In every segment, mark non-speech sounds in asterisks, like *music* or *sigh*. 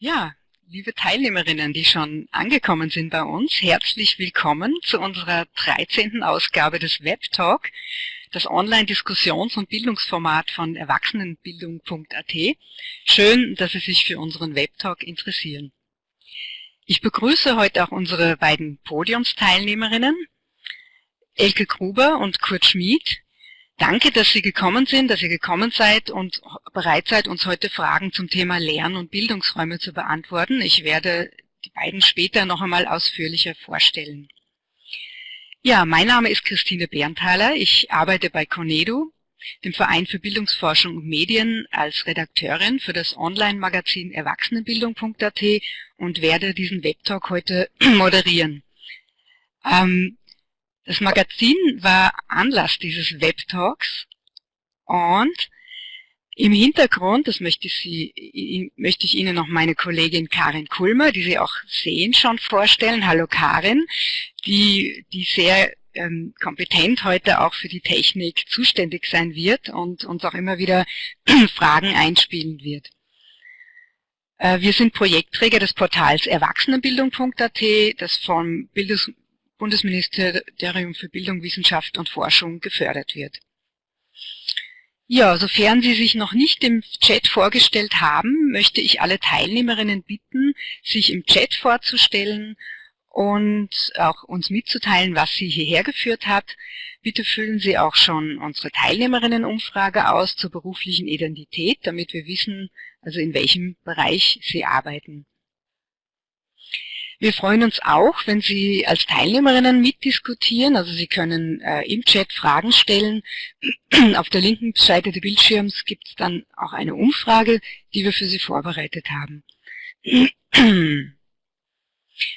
Ja, liebe Teilnehmerinnen, die schon angekommen sind bei uns, herzlich willkommen zu unserer 13. Ausgabe des Webtalk, das Online-Diskussions- und Bildungsformat von Erwachsenenbildung.at. Schön, dass Sie sich für unseren Webtalk interessieren. Ich begrüße heute auch unsere beiden Podiumsteilnehmerinnen, Elke Gruber und Kurt Schmid, Danke, dass Sie gekommen sind, dass ihr gekommen seid und bereit seid, uns heute Fragen zum Thema Lern- und Bildungsräume zu beantworten. Ich werde die beiden später noch einmal ausführlicher vorstellen. Ja, mein Name ist Christine Berntaler. Ich arbeite bei Conedu, dem Verein für Bildungsforschung und Medien, als Redakteurin für das Online-Magazin Erwachsenenbildung.at und werde diesen Webtalk heute *clears throat* moderieren. Ähm, das Magazin war Anlass dieses Webtalks und im Hintergrund, das möchte ich, Sie, möchte ich Ihnen noch meine Kollegin Karin Kulmer, die Sie auch sehen, schon vorstellen. Hallo Karin, die, die sehr ähm, kompetent heute auch für die Technik zuständig sein wird und uns auch immer wieder *clears throat* Fragen einspielen wird. Äh, wir sind Projektträger des Portals Erwachsenenbildung.at, das vom Bildungs Bundesministerium für Bildung, Wissenschaft und Forschung gefördert wird. Ja, sofern Sie sich noch nicht im Chat vorgestellt haben, möchte ich alle Teilnehmerinnen bitten, sich im Chat vorzustellen und auch uns mitzuteilen, was Sie hierher geführt hat. Bitte füllen Sie auch schon unsere Teilnehmerinnenumfrage aus zur beruflichen Identität, damit wir wissen, also in welchem Bereich Sie arbeiten. Wir freuen uns auch, wenn Sie als Teilnehmerinnen mitdiskutieren. Also Sie können äh, im Chat Fragen stellen. *clears throat* Auf der linken Seite des Bildschirms gibt es dann auch eine Umfrage, die wir für Sie vorbereitet haben. *clears throat*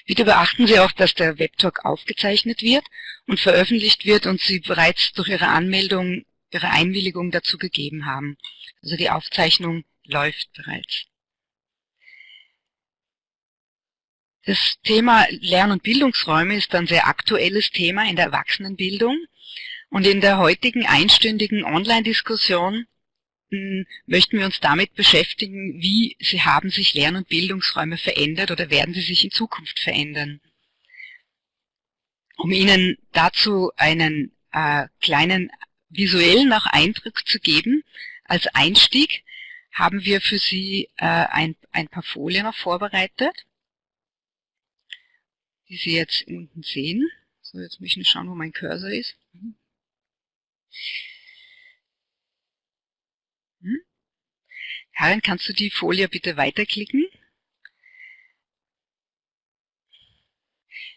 Bitte beachten Sie auch, dass der Webtalk aufgezeichnet wird und veröffentlicht wird und Sie bereits durch Ihre Anmeldung Ihre Einwilligung dazu gegeben haben. Also die Aufzeichnung läuft bereits. Das Thema Lern- und Bildungsräume ist ein sehr aktuelles Thema in der Erwachsenenbildung. Und in der heutigen einstündigen Online-Diskussion hm, möchten wir uns damit beschäftigen, wie sie haben sich Lern- und Bildungsräume verändert oder werden sie sich in Zukunft verändern. Um Ihnen dazu einen äh, kleinen visuellen auch Eindruck zu geben, als Einstieg haben wir für Sie äh, ein, ein paar Folien noch vorbereitet die Sie jetzt unten sehen. So, jetzt muss ich nur schauen, wo mein Cursor ist. Hm? Karin, kannst du die Folie bitte weiterklicken?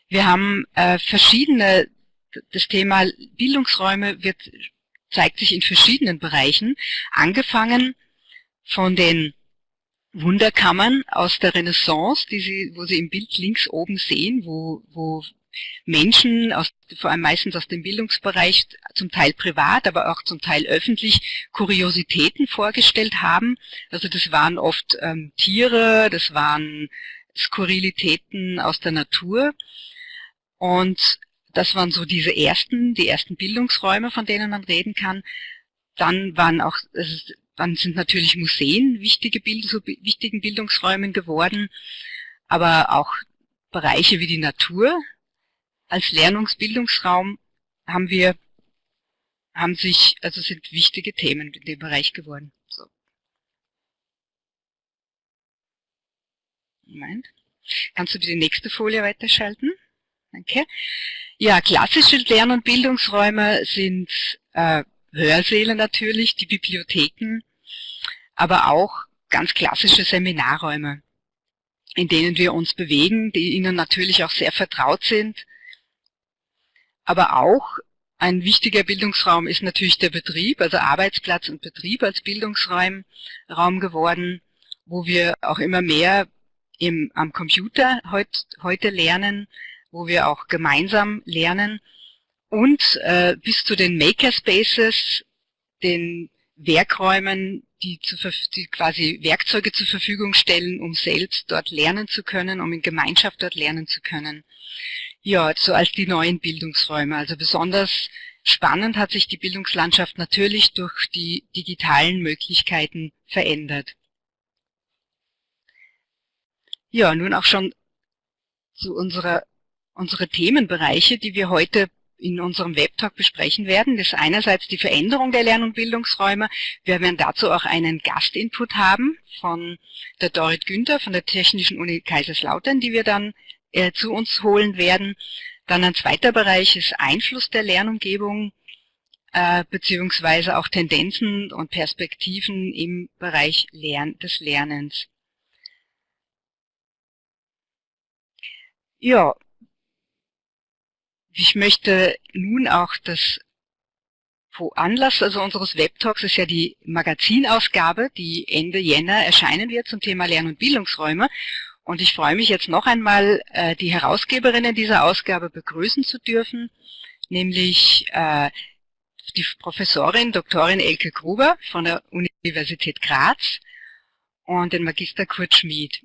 Wir haben äh, verschiedene, das Thema Bildungsräume wird, zeigt sich in verschiedenen Bereichen, angefangen von den Wunderkammern aus der Renaissance, die Sie, wo Sie im Bild links oben sehen, wo, wo Menschen, aus, vor allem meistens aus dem Bildungsbereich, zum Teil privat, aber auch zum Teil öffentlich, Kuriositäten vorgestellt haben. Also das waren oft ähm, Tiere, das waren Skurrilitäten aus der Natur. Und das waren so diese ersten, die ersten Bildungsräume, von denen man reden kann. Dann waren auch, dann sind natürlich Museen wichtige Bild, so wichtigen Bildungsräumen geworden, aber auch Bereiche wie die Natur als Lernungsbildungsraum haben wir, haben sich, also sind wichtige Themen in dem Bereich geworden. So. Moment. Kannst du die nächste Folie weiterschalten? Danke. Ja, klassische Lern- und Bildungsräume sind äh, Hörsäle natürlich, die Bibliotheken, aber auch ganz klassische Seminarräume, in denen wir uns bewegen, die Ihnen natürlich auch sehr vertraut sind. Aber auch ein wichtiger Bildungsraum ist natürlich der Betrieb, also Arbeitsplatz und Betrieb als Bildungsraum Raum geworden, wo wir auch immer mehr im, am Computer heut, heute lernen, wo wir auch gemeinsam lernen und äh, bis zu den Makerspaces, den Werkräumen, die, zu, die quasi Werkzeuge zur Verfügung stellen, um selbst dort lernen zu können, um in Gemeinschaft dort lernen zu können. Ja, so als die neuen Bildungsräume. Also besonders Spannend hat sich die Bildungslandschaft natürlich durch die digitalen Möglichkeiten verändert. Ja, nun auch schon zu unserer unsere Themenbereiche, die wir heute in unserem Webtalk besprechen werden. Das ist einerseits die Veränderung der Lern- und Bildungsräume. Wir werden dazu auch einen Gastinput haben von der Dorit Günther von der Technischen Uni Kaiserslautern, die wir dann äh, zu uns holen werden. Dann ein zweiter Bereich ist Einfluss der Lernumgebung äh, beziehungsweise auch Tendenzen und Perspektiven im Bereich Lern des Lernens. Ja, ich möchte nun auch das Anlass also unseres Webtalks ist ja die Magazinausgabe, die Ende Jänner erscheinen wird zum Thema Lern- und Bildungsräume. Und ich freue mich jetzt noch einmal, äh, die Herausgeberinnen dieser Ausgabe begrüßen zu dürfen, nämlich äh, die Professorin Doktorin Elke Gruber von der Universität Graz und den Magister Kurt Schmid.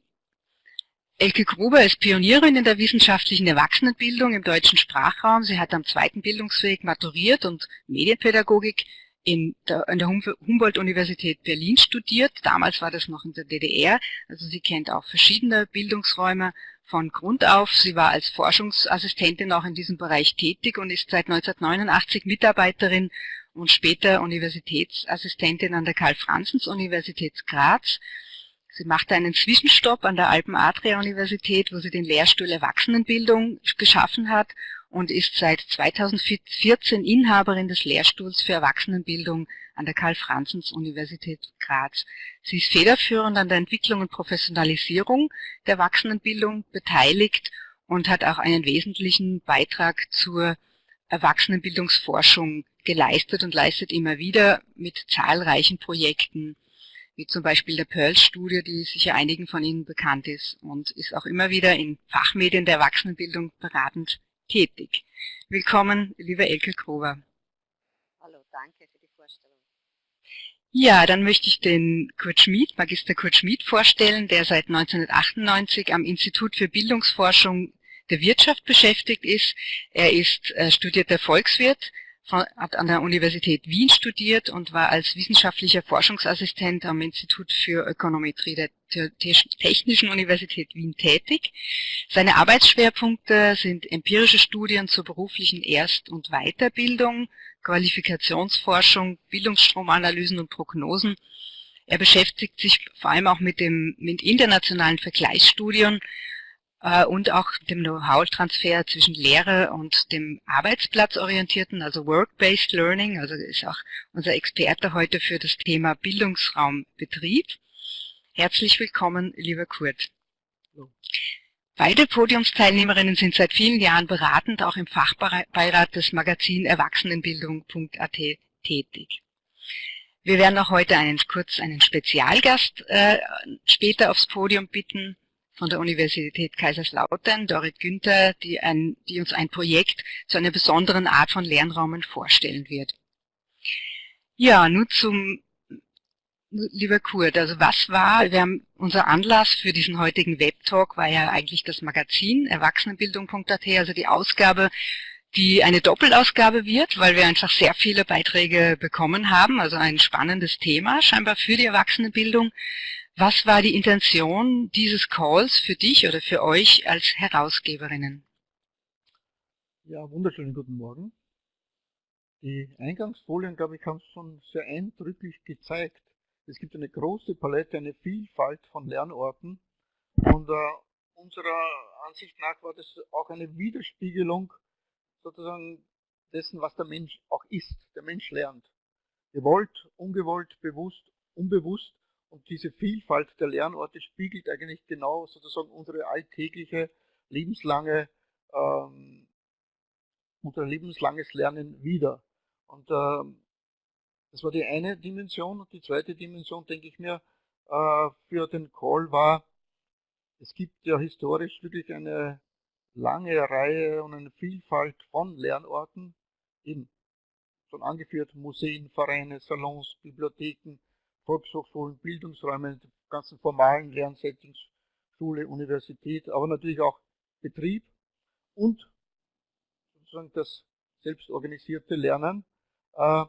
Elke Gruber ist Pionierin in der wissenschaftlichen Erwachsenenbildung im deutschen Sprachraum. Sie hat am zweiten Bildungsweg maturiert und Medienpädagogik in der, an der Humboldt-Universität Berlin studiert. Damals war das noch in der DDR. Also sie kennt auch verschiedene Bildungsräume von Grund auf. Sie war als Forschungsassistentin auch in diesem Bereich tätig und ist seit 1989 Mitarbeiterin und später Universitätsassistentin an der Karl-Franzens-Universität Graz Sie machte einen Zwischenstopp an der Alpen-Adria-Universität, wo sie den Lehrstuhl Erwachsenenbildung geschaffen hat und ist seit 2014 Inhaberin des Lehrstuhls für Erwachsenenbildung an der Karl-Franzens-Universität Graz. Sie ist federführend an der Entwicklung und Professionalisierung der Erwachsenenbildung beteiligt und hat auch einen wesentlichen Beitrag zur Erwachsenenbildungsforschung geleistet und leistet immer wieder mit zahlreichen Projekten wie zum Beispiel der Pearl-Studie, die sicher einigen von Ihnen bekannt ist und ist auch immer wieder in Fachmedien der Erwachsenenbildung beratend tätig. Willkommen, liebe Elke Krover. Hallo, danke für die Vorstellung. Ja, dann möchte ich den Kurt Schmid, Magister Kurt Schmid vorstellen, der seit 1998 am Institut für Bildungsforschung der Wirtschaft beschäftigt ist. Er ist äh, studierter Volkswirt, hat an der Universität Wien studiert und war als wissenschaftlicher Forschungsassistent am Institut für Ökonometrie der Technischen Universität Wien tätig. Seine Arbeitsschwerpunkte sind empirische Studien zur beruflichen Erst- und Weiterbildung, Qualifikationsforschung, Bildungsstromanalysen und Prognosen. Er beschäftigt sich vor allem auch mit dem mit internationalen Vergleichsstudien und auch dem Know-how-Transfer zwischen Lehre und dem arbeitsplatzorientierten, also Work-Based Learning, also ist auch unser Experte heute für das Thema Bildungsraumbetrieb. Herzlich willkommen, lieber Kurt. Beide Podiumsteilnehmerinnen sind seit vielen Jahren beratend auch im Fachbeirat des Magazin Erwachsenenbildung.at tätig. Wir werden auch heute einen, kurz einen Spezialgast äh, später aufs Podium bitten, von der Universität Kaiserslautern, Dorit Günther, die, ein, die uns ein Projekt zu einer besonderen Art von Lernraumen vorstellen wird. Ja, nun zum, lieber Kurt, also was war, wir haben, unser Anlass für diesen heutigen Webtalk war ja eigentlich das Magazin Erwachsenenbildung.at, also die Ausgabe, die eine Doppelausgabe wird, weil wir einfach sehr viele Beiträge bekommen haben, also ein spannendes Thema scheinbar für die Erwachsenenbildung. Was war die Intention dieses Calls für dich oder für euch als Herausgeberinnen? Ja, wunderschönen guten Morgen. Die Eingangsfolien, glaube ich, haben es schon sehr eindrücklich gezeigt. Es gibt eine große Palette, eine Vielfalt von Lernorten und äh, unserer Ansicht nach war das auch eine Widerspiegelung sozusagen dessen, was der Mensch auch ist. Der Mensch lernt. Gewollt, ungewollt, bewusst, unbewusst und diese Vielfalt der Lernorte spiegelt eigentlich genau sozusagen unsere alltägliche, lebenslange, ähm, unser lebenslanges Lernen wieder. Und ähm, das war die eine Dimension. Und die zweite Dimension, denke ich mir, äh, für den Call war, es gibt ja historisch wirklich eine lange Reihe und eine Vielfalt von Lernorten, eben schon angeführt Museen, Vereine, Salons, Bibliotheken, Volkshochschulen, Bildungsräume, ganzen formalen Lernsettings, Schule, Universität, aber natürlich auch Betrieb und sozusagen das selbstorganisierte Lernen. Äh,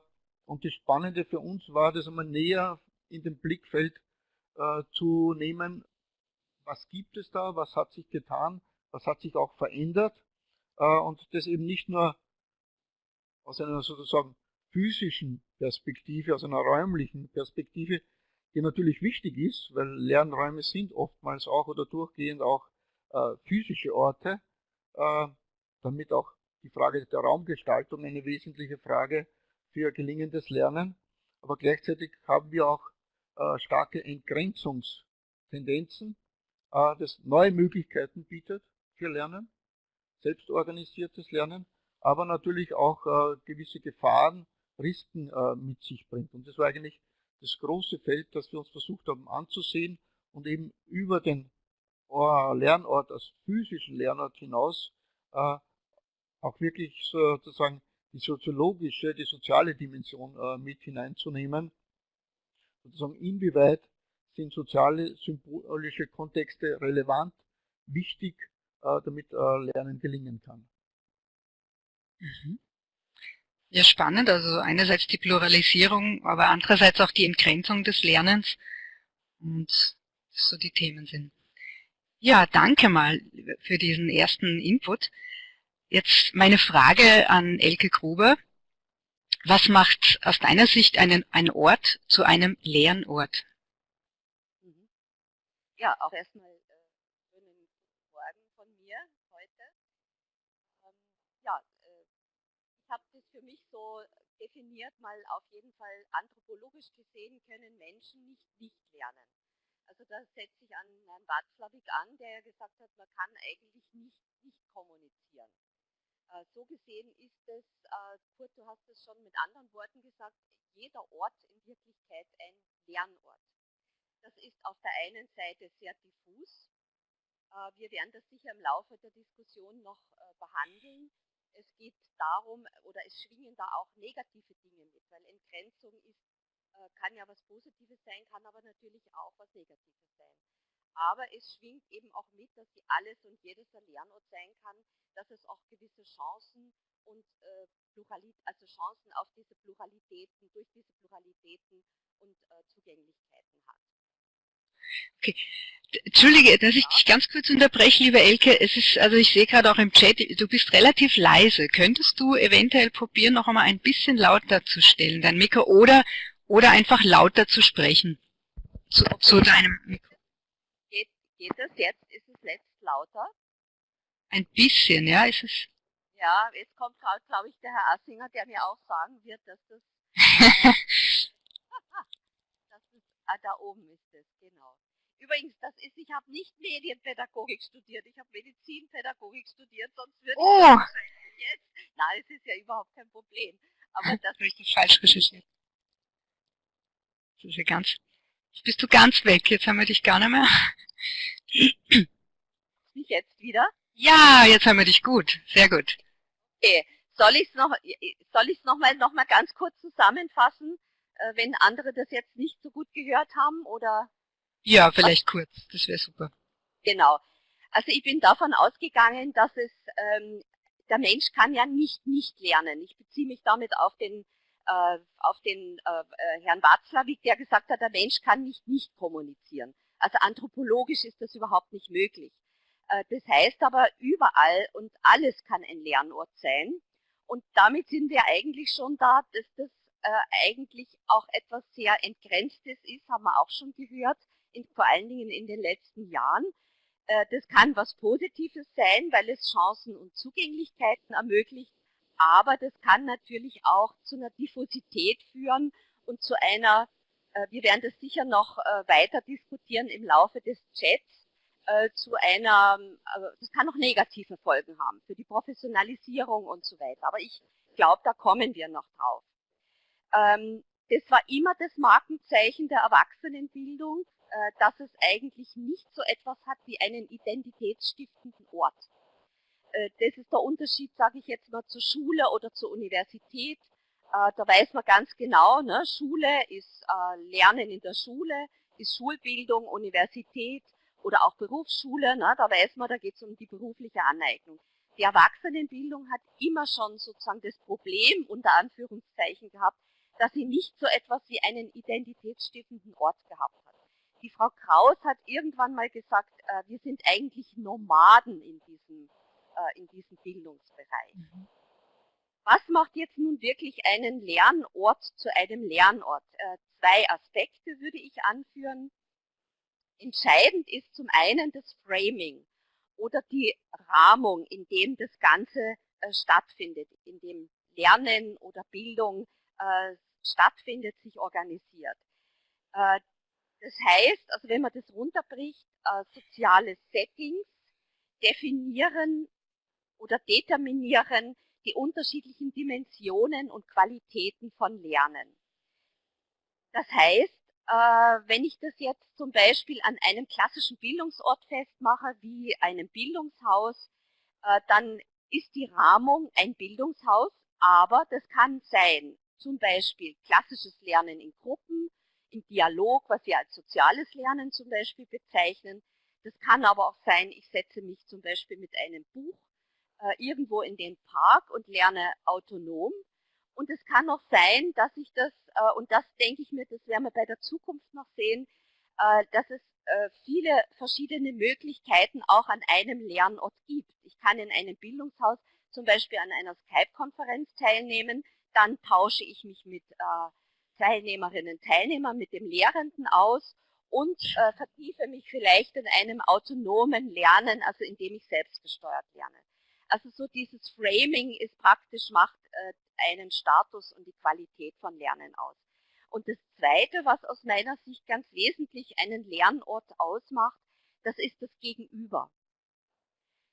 und das Spannende für uns war, das einmal näher in den Blickfeld äh, zu nehmen, was gibt es da, was hat sich getan, was hat sich auch verändert äh, und das eben nicht nur aus einer sozusagen physischen Perspektive, aus einer räumlichen Perspektive, die natürlich wichtig ist, weil Lernräume sind oftmals auch oder durchgehend auch äh, physische Orte, äh, damit auch die Frage der Raumgestaltung eine wesentliche Frage für gelingendes Lernen. Aber gleichzeitig haben wir auch äh, starke Entgrenzungstendenzen, äh, das neue Möglichkeiten bietet für Lernen, selbstorganisiertes Lernen, aber natürlich auch äh, gewisse Gefahren, Risiken äh, mit sich bringt. Und das war eigentlich das große Feld, das wir uns versucht haben anzusehen und eben über den Lernort als physischen Lernort hinaus äh, auch wirklich sozusagen die soziologische, die soziale Dimension äh, mit hineinzunehmen. Sozusagen inwieweit sind soziale, symbolische Kontexte relevant, wichtig, äh, damit Lernen gelingen kann. Mhm. Ja, spannend. Also einerseits die Pluralisierung, aber andererseits auch die Entgrenzung des Lernens und so die Themen sind. Ja, danke mal für diesen ersten Input. Jetzt meine Frage an Elke Gruber. Was macht aus deiner Sicht einen, einen Ort zu einem Lernort? Ja, auch erstmal äh, schönen Morgen von mir heute. Ähm, ja, äh, ich habe das für mich so definiert, mal auf jeden Fall anthropologisch gesehen können Menschen nicht nicht lernen. Also da setze ich an Herrn Watzlawick an, der ja gesagt hat, man kann eigentlich nicht nicht kommunizieren. Äh, so gesehen ist es, äh, Kurt, du hast es schon mit anderen Worten gesagt, jeder Ort in Wirklichkeit ein Lernort. Das ist auf der einen Seite sehr diffus. Äh, wir werden das sicher im Laufe der Diskussion noch behandeln. Es geht darum, oder es schwingen da auch negative Dinge mit, weil Entgrenzung ist, kann ja was Positives sein, kann aber natürlich auch was Negatives sein aber es schwingt eben auch mit, dass sie alles und jedes ein Lernort sein kann, dass es auch gewisse Chancen und äh, Pluralit also Chancen auf diese Pluralitäten, durch diese Pluralitäten und äh, Zugänglichkeiten hat. Okay. Entschuldige, dass ich dich ganz kurz unterbreche, liebe Elke. Es ist, also ich sehe gerade auch im Chat, du bist relativ leise. Könntest du eventuell probieren, noch einmal ein bisschen lauter zu stellen, dein Mikro, oder, oder einfach lauter zu sprechen? Zu, zu deinem Mikro. Geht das jetzt? Ist es letzt lauter? Ein bisschen, ja, ist es. Ja, jetzt kommt gerade, glaube ich, der Herr Assinger, der mir auch sagen wird, dass das, dass *laughs* das ah, da oben ist es, genau. Übrigens, das ist, ich habe nicht Medienpädagogik studiert, ich habe Medizinpädagogik studiert, sonst würde oh. ich jetzt, nein, es ist ja überhaupt kein Problem. Aber das habe ich das falsch recherchiert. Das ist ja ganz, jetzt bist du ganz weg, jetzt haben wir dich gar nicht mehr. Mich jetzt wieder? Ja, jetzt haben wir dich gut. Sehr gut. Okay. Soll ich es noch, soll ich's noch, mal, noch mal ganz kurz zusammenfassen, wenn andere das jetzt nicht so gut gehört haben? oder? Ja, vielleicht was? kurz. Das wäre super. Genau. Also ich bin davon ausgegangen, dass es ähm, der Mensch kann ja nicht nicht lernen. Ich beziehe mich damit auf den äh, auf den äh, äh Herrn Watzlawick, der gesagt hat, der Mensch kann nicht nicht kommunizieren. Also anthropologisch ist das überhaupt nicht möglich. Äh, das heißt aber, überall und alles kann ein Lernort sein. Und damit sind wir eigentlich schon da, dass das äh, eigentlich auch etwas sehr Entgrenztes ist, haben wir auch schon gehört, in, vor allen Dingen in den letzten Jahren. Äh, das kann was Positives sein, weil es Chancen und Zugänglichkeiten ermöglicht, aber das kann natürlich auch zu einer Diffusität führen und zu einer äh, wir werden das sicher noch äh, weiter diskutieren im Laufe des Chats äh, zu einer, das kann auch negative Folgen haben für die Professionalisierung und so weiter. Aber ich glaube, da kommen wir noch drauf. Ähm, das war immer das Markenzeichen der Erwachsenenbildung, dass es eigentlich nicht so etwas hat wie einen identitätsstiftenden Ort. Das ist der Unterschied, sage ich jetzt mal, zur Schule oder zur Universität äh, da weiß man ganz genau, ne, Schule ist äh, Lernen in der Schule, ist Schulbildung, Universität oder auch Berufsschule, ne, da weiß man, da geht es um die berufliche Aneignung. die Erwachsenenbildung hat immer schon sozusagen das Problem unter Anführungszeichen gehabt, dass sie nicht so etwas wie einen identitätsstiftenden Ort gehabt hat. Die Frau Kraus hat irgendwann mal gesagt, äh, wir sind eigentlich Nomaden in diesem, äh, in diesem Bildungsbereich. Mhm. Was macht jetzt nun wirklich einen Lernort zu einem Lernort? Äh, zwei Aspekte würde ich anführen. Entscheidend ist zum einen das Framing oder die Rahmung, in dem das Ganze äh, stattfindet, in dem Lernen oder Bildung äh, stattfindet, sich organisiert. Äh, das heißt, also wenn man das runterbricht, äh, soziale Settings definieren oder determinieren die unterschiedlichen Dimensionen und Qualitäten von Lernen. Das heißt, äh, wenn ich das jetzt zum Beispiel an einem klassischen Bildungsort festmache, wie einem Bildungshaus, dann ist die Rahmung ein Bildungshaus, aber das kann sein, zum Beispiel klassisches Lernen in Gruppen, im Dialog, was wir als soziales Lernen zum Beispiel bezeichnen. Das kann aber auch sein, ich setze mich zum Beispiel mit einem Buch äh, irgendwo in den Park und lerne autonom und es kann auch sein, dass ich das, äh, und das denke ich mir, das werden wir bei der Zukunft noch sehen, äh, dass es äh, viele verschiedene Möglichkeiten auch an einem Lernort gibt. Ich kann in einem Bildungshaus zum Beispiel an einer Skype-Konferenz teilnehmen, dann tausche ich mich mit Teilnehmerinnen und Teilnehmern, mit dem Lehrenden aus und äh, vertiefe mich vielleicht in einem autonomen Lernen, also indem ich selbstgesteuert lerne. Also so dieses Framing ist praktisch, macht äh, einen Status und die Qualität von Lernen aus. Und das Zweite, was aus meiner Sicht ganz wesentlich einen Lernort ausmacht, das ist das Gegenüber.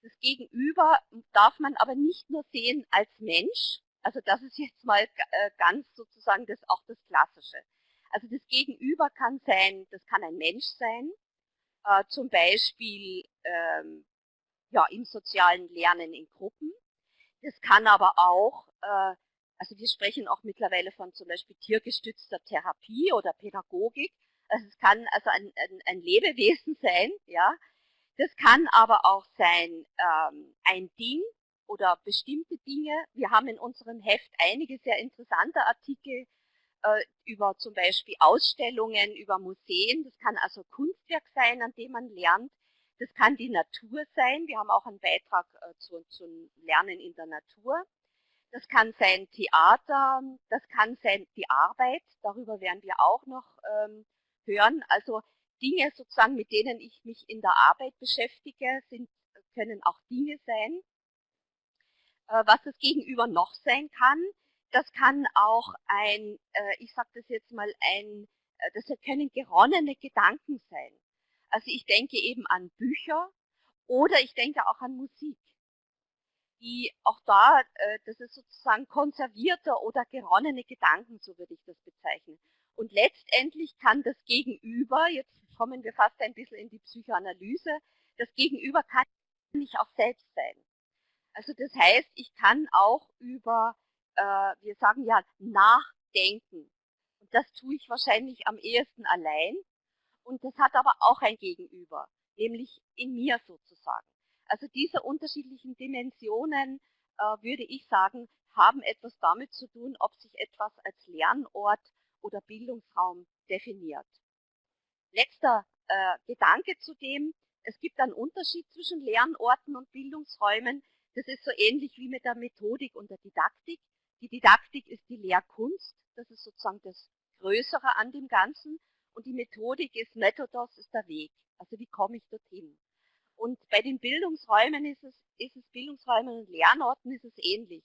Das Gegenüber darf man aber nicht nur sehen als Mensch, also das ist jetzt mal äh, ganz sozusagen das auch das Klassische. Also das Gegenüber kann sein, das kann ein Mensch sein, äh, zum Beispiel ähm, ja, im sozialen Lernen in Gruppen. Das kann aber auch äh, also wir sprechen auch mittlerweile von zum Beispiel tiergestützter Therapie oder Pädagogik. Also es kann also ein, ein, ein Lebewesen sein, ja. Das kann aber auch sein ähm, ein Ding oder bestimmte Dinge. Wir haben in unserem Heft einige sehr interessante Artikel äh, über zum Beispiel Ausstellungen, über Museen. Das kann also Kunstwerk sein, an dem man lernt. Das kann die Natur sein. Wir haben auch einen Beitrag äh, zu, zum Lernen in der Natur. Das kann sein Theater, das kann sein die Arbeit, darüber werden wir auch noch ähm, hören. Also Dinge sozusagen, mit denen ich mich in der Arbeit beschäftige, sind, können auch Dinge sein. Äh, was das Gegenüber noch sein kann, das kann auch ein, äh, ich sage das jetzt mal, ein, äh, das können geronnene Gedanken sein. Also ich denke eben an Bücher oder ich denke auch an Musik die auch da, das ist sozusagen konservierte oder geronnene Gedanken, so würde ich das bezeichnen. Und letztendlich kann das Gegenüber, jetzt kommen wir fast ein bisschen in die Psychoanalyse, das Gegenüber kann nicht auch selbst sein. Also das heißt, ich kann auch über, äh, wir sagen ja, nachdenken. Und das tue ich wahrscheinlich am ehesten allein. Und das hat aber auch ein Gegenüber, nämlich in mir sozusagen. Also diese unterschiedlichen Dimensionen, äh, würde ich sagen, haben etwas damit zu tun, ob sich etwas als Lernort oder Bildungsraum definiert. Letzter äh, Gedanke zu dem, es gibt einen Unterschied zwischen Lernorten und Bildungsräumen. Das ist so ähnlich wie mit der Methodik und der Didaktik. Die Didaktik ist die Lehrkunst, das ist sozusagen das Größere an dem Ganzen. Und die Methodik ist Methodos, ist der Weg. Also wie komme ich dorthin? Und bei den Bildungsräumen ist es, ist es Bildungsräumen und Lernorten ist es ähnlich.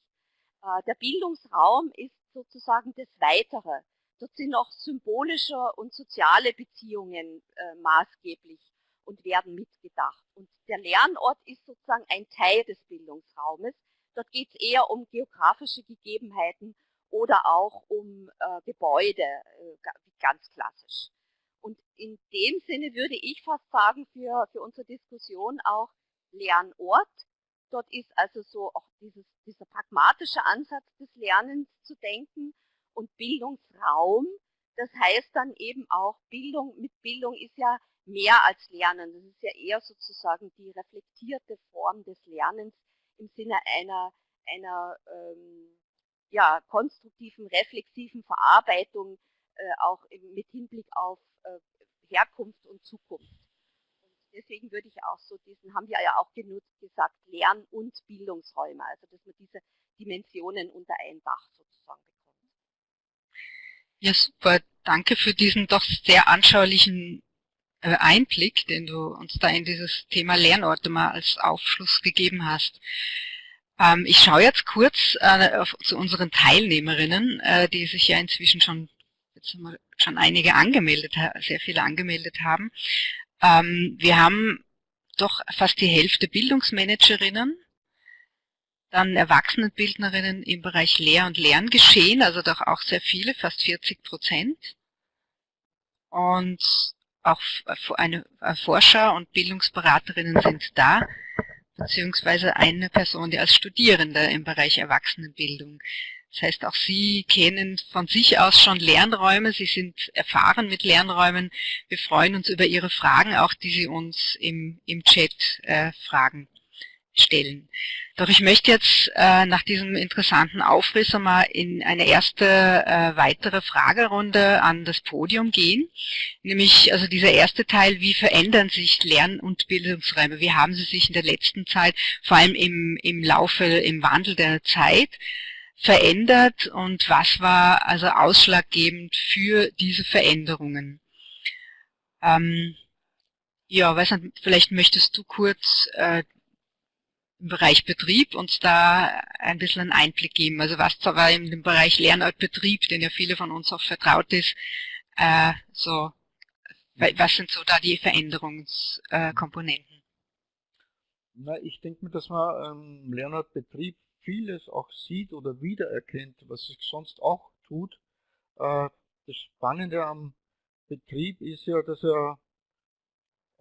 Äh, der Bildungsraum ist sozusagen das Weitere. Dort sind auch symbolische und soziale Beziehungen äh, maßgeblich und werden mitgedacht. Und der Lernort ist sozusagen ein Teil des Bildungsraumes. Dort geht es eher um geografische Gegebenheiten oder auch um äh, Gebäude, äh, ganz klassisch. Und in dem Sinne würde ich fast sagen, für, für unsere Diskussion auch Lernort. Dort ist also so auch dieses, dieser pragmatische Ansatz des Lernens zu denken und Bildungsraum. Das heißt dann eben auch, Bildung mit Bildung ist ja mehr als Lernen. Das ist ja eher sozusagen die reflektierte Form des Lernens im Sinne einer, einer ähm, ja, konstruktiven, reflexiven Verarbeitung äh, auch mit Hinblick auf äh, Herkunft und Zukunft. Und deswegen würde ich auch so diesen, haben wir ja auch genutzt, gesagt, Lern- und Bildungsräume, also dass man diese Dimensionen unter ein Dach sozusagen bekommt. Ja, super. Danke für diesen doch sehr anschaulichen Einblick, den du uns da in dieses Thema Lernorte mal als Aufschluss gegeben hast. Ähm, ich schaue jetzt kurz äh, zu unseren Teilnehmerinnen, äh, die sich ja inzwischen schon, jetzt haben wir schon einige angemeldet, sehr viele angemeldet haben. Ähm, wir haben doch fast die Hälfte Bildungsmanagerinnen, dann Erwachsenenbildnerinnen im Bereich Lehr- und Lerngeschehen, also doch auch sehr viele, fast 40 Prozent. Und auch eine Forscher und Bildungsberaterinnen sind da beziehungsweise eine Person, die als Studierende im Bereich Erwachsenenbildung. Das heißt, auch Sie kennen von sich aus schon Lernräume, Sie sind erfahren mit Lernräumen. Wir freuen uns über Ihre Fragen, auch die Sie uns im, im Chat äh, fragen stellen. Doch ich möchte jetzt äh, nach diesem interessanten Aufriss einmal in eine erste äh, weitere Fragerunde an das Podium gehen. Nämlich also dieser erste Teil, wie verändern sich Lern- und Bildungsräume? Wie haben sie sich in der letzten Zeit, vor allem im, im Laufe, im Wandel der Zeit, verändert und was war also ausschlaggebend für diese Veränderungen? Ähm, ja, weiß nicht, vielleicht möchtest du kurz äh, Bereich Betrieb uns da ein bisschen einen Einblick geben. Also was zwar in dem Bereich Lernort-Betrieb, den ja viele von uns auch vertraut ist, äh, so, was sind so da die Veränderungskomponenten? Na, ich denke mir, dass man ähm, Lernort-Betrieb vieles auch sieht oder wiedererkennt, was sich sonst auch tut. Äh, das Spannende am Betrieb ist ja, dass er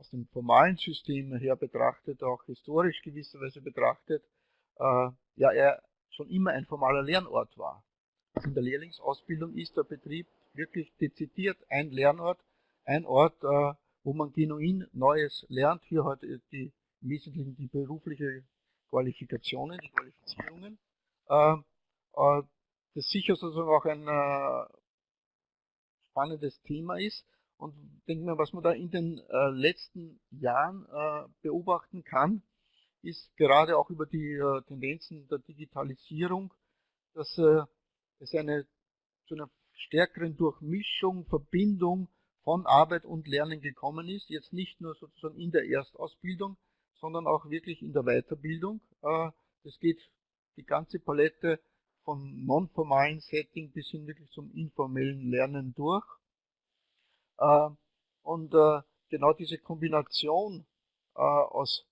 aus dem formalen System her betrachtet, auch historisch gewisserweise betrachtet, äh, ja, er schon immer ein formaler Lernort war. Also in der Lehrlingsausbildung ist der Betrieb wirklich dezidiert ein Lernort, ein Ort, äh, wo man genuin Neues lernt. Hier heute die, im Wesentlichen die berufliche Qualifikationen, die Qualifizierungen. Äh, äh, das sicher sozusagen auch ein äh, spannendes Thema ist. Und denke mir, was man da in den äh, letzten Jahren äh, beobachten kann, ist gerade auch über die äh, Tendenzen der Digitalisierung, dass äh, es eine, zu einer stärkeren Durchmischung, Verbindung von Arbeit und Lernen gekommen ist. Jetzt nicht nur sozusagen in der Erstausbildung, sondern auch wirklich in der Weiterbildung. Äh, das geht die ganze Palette von non-formalen Setting bis hin wirklich zum informellen Lernen durch. Äh, und äh, genau diese Kombination äh, aus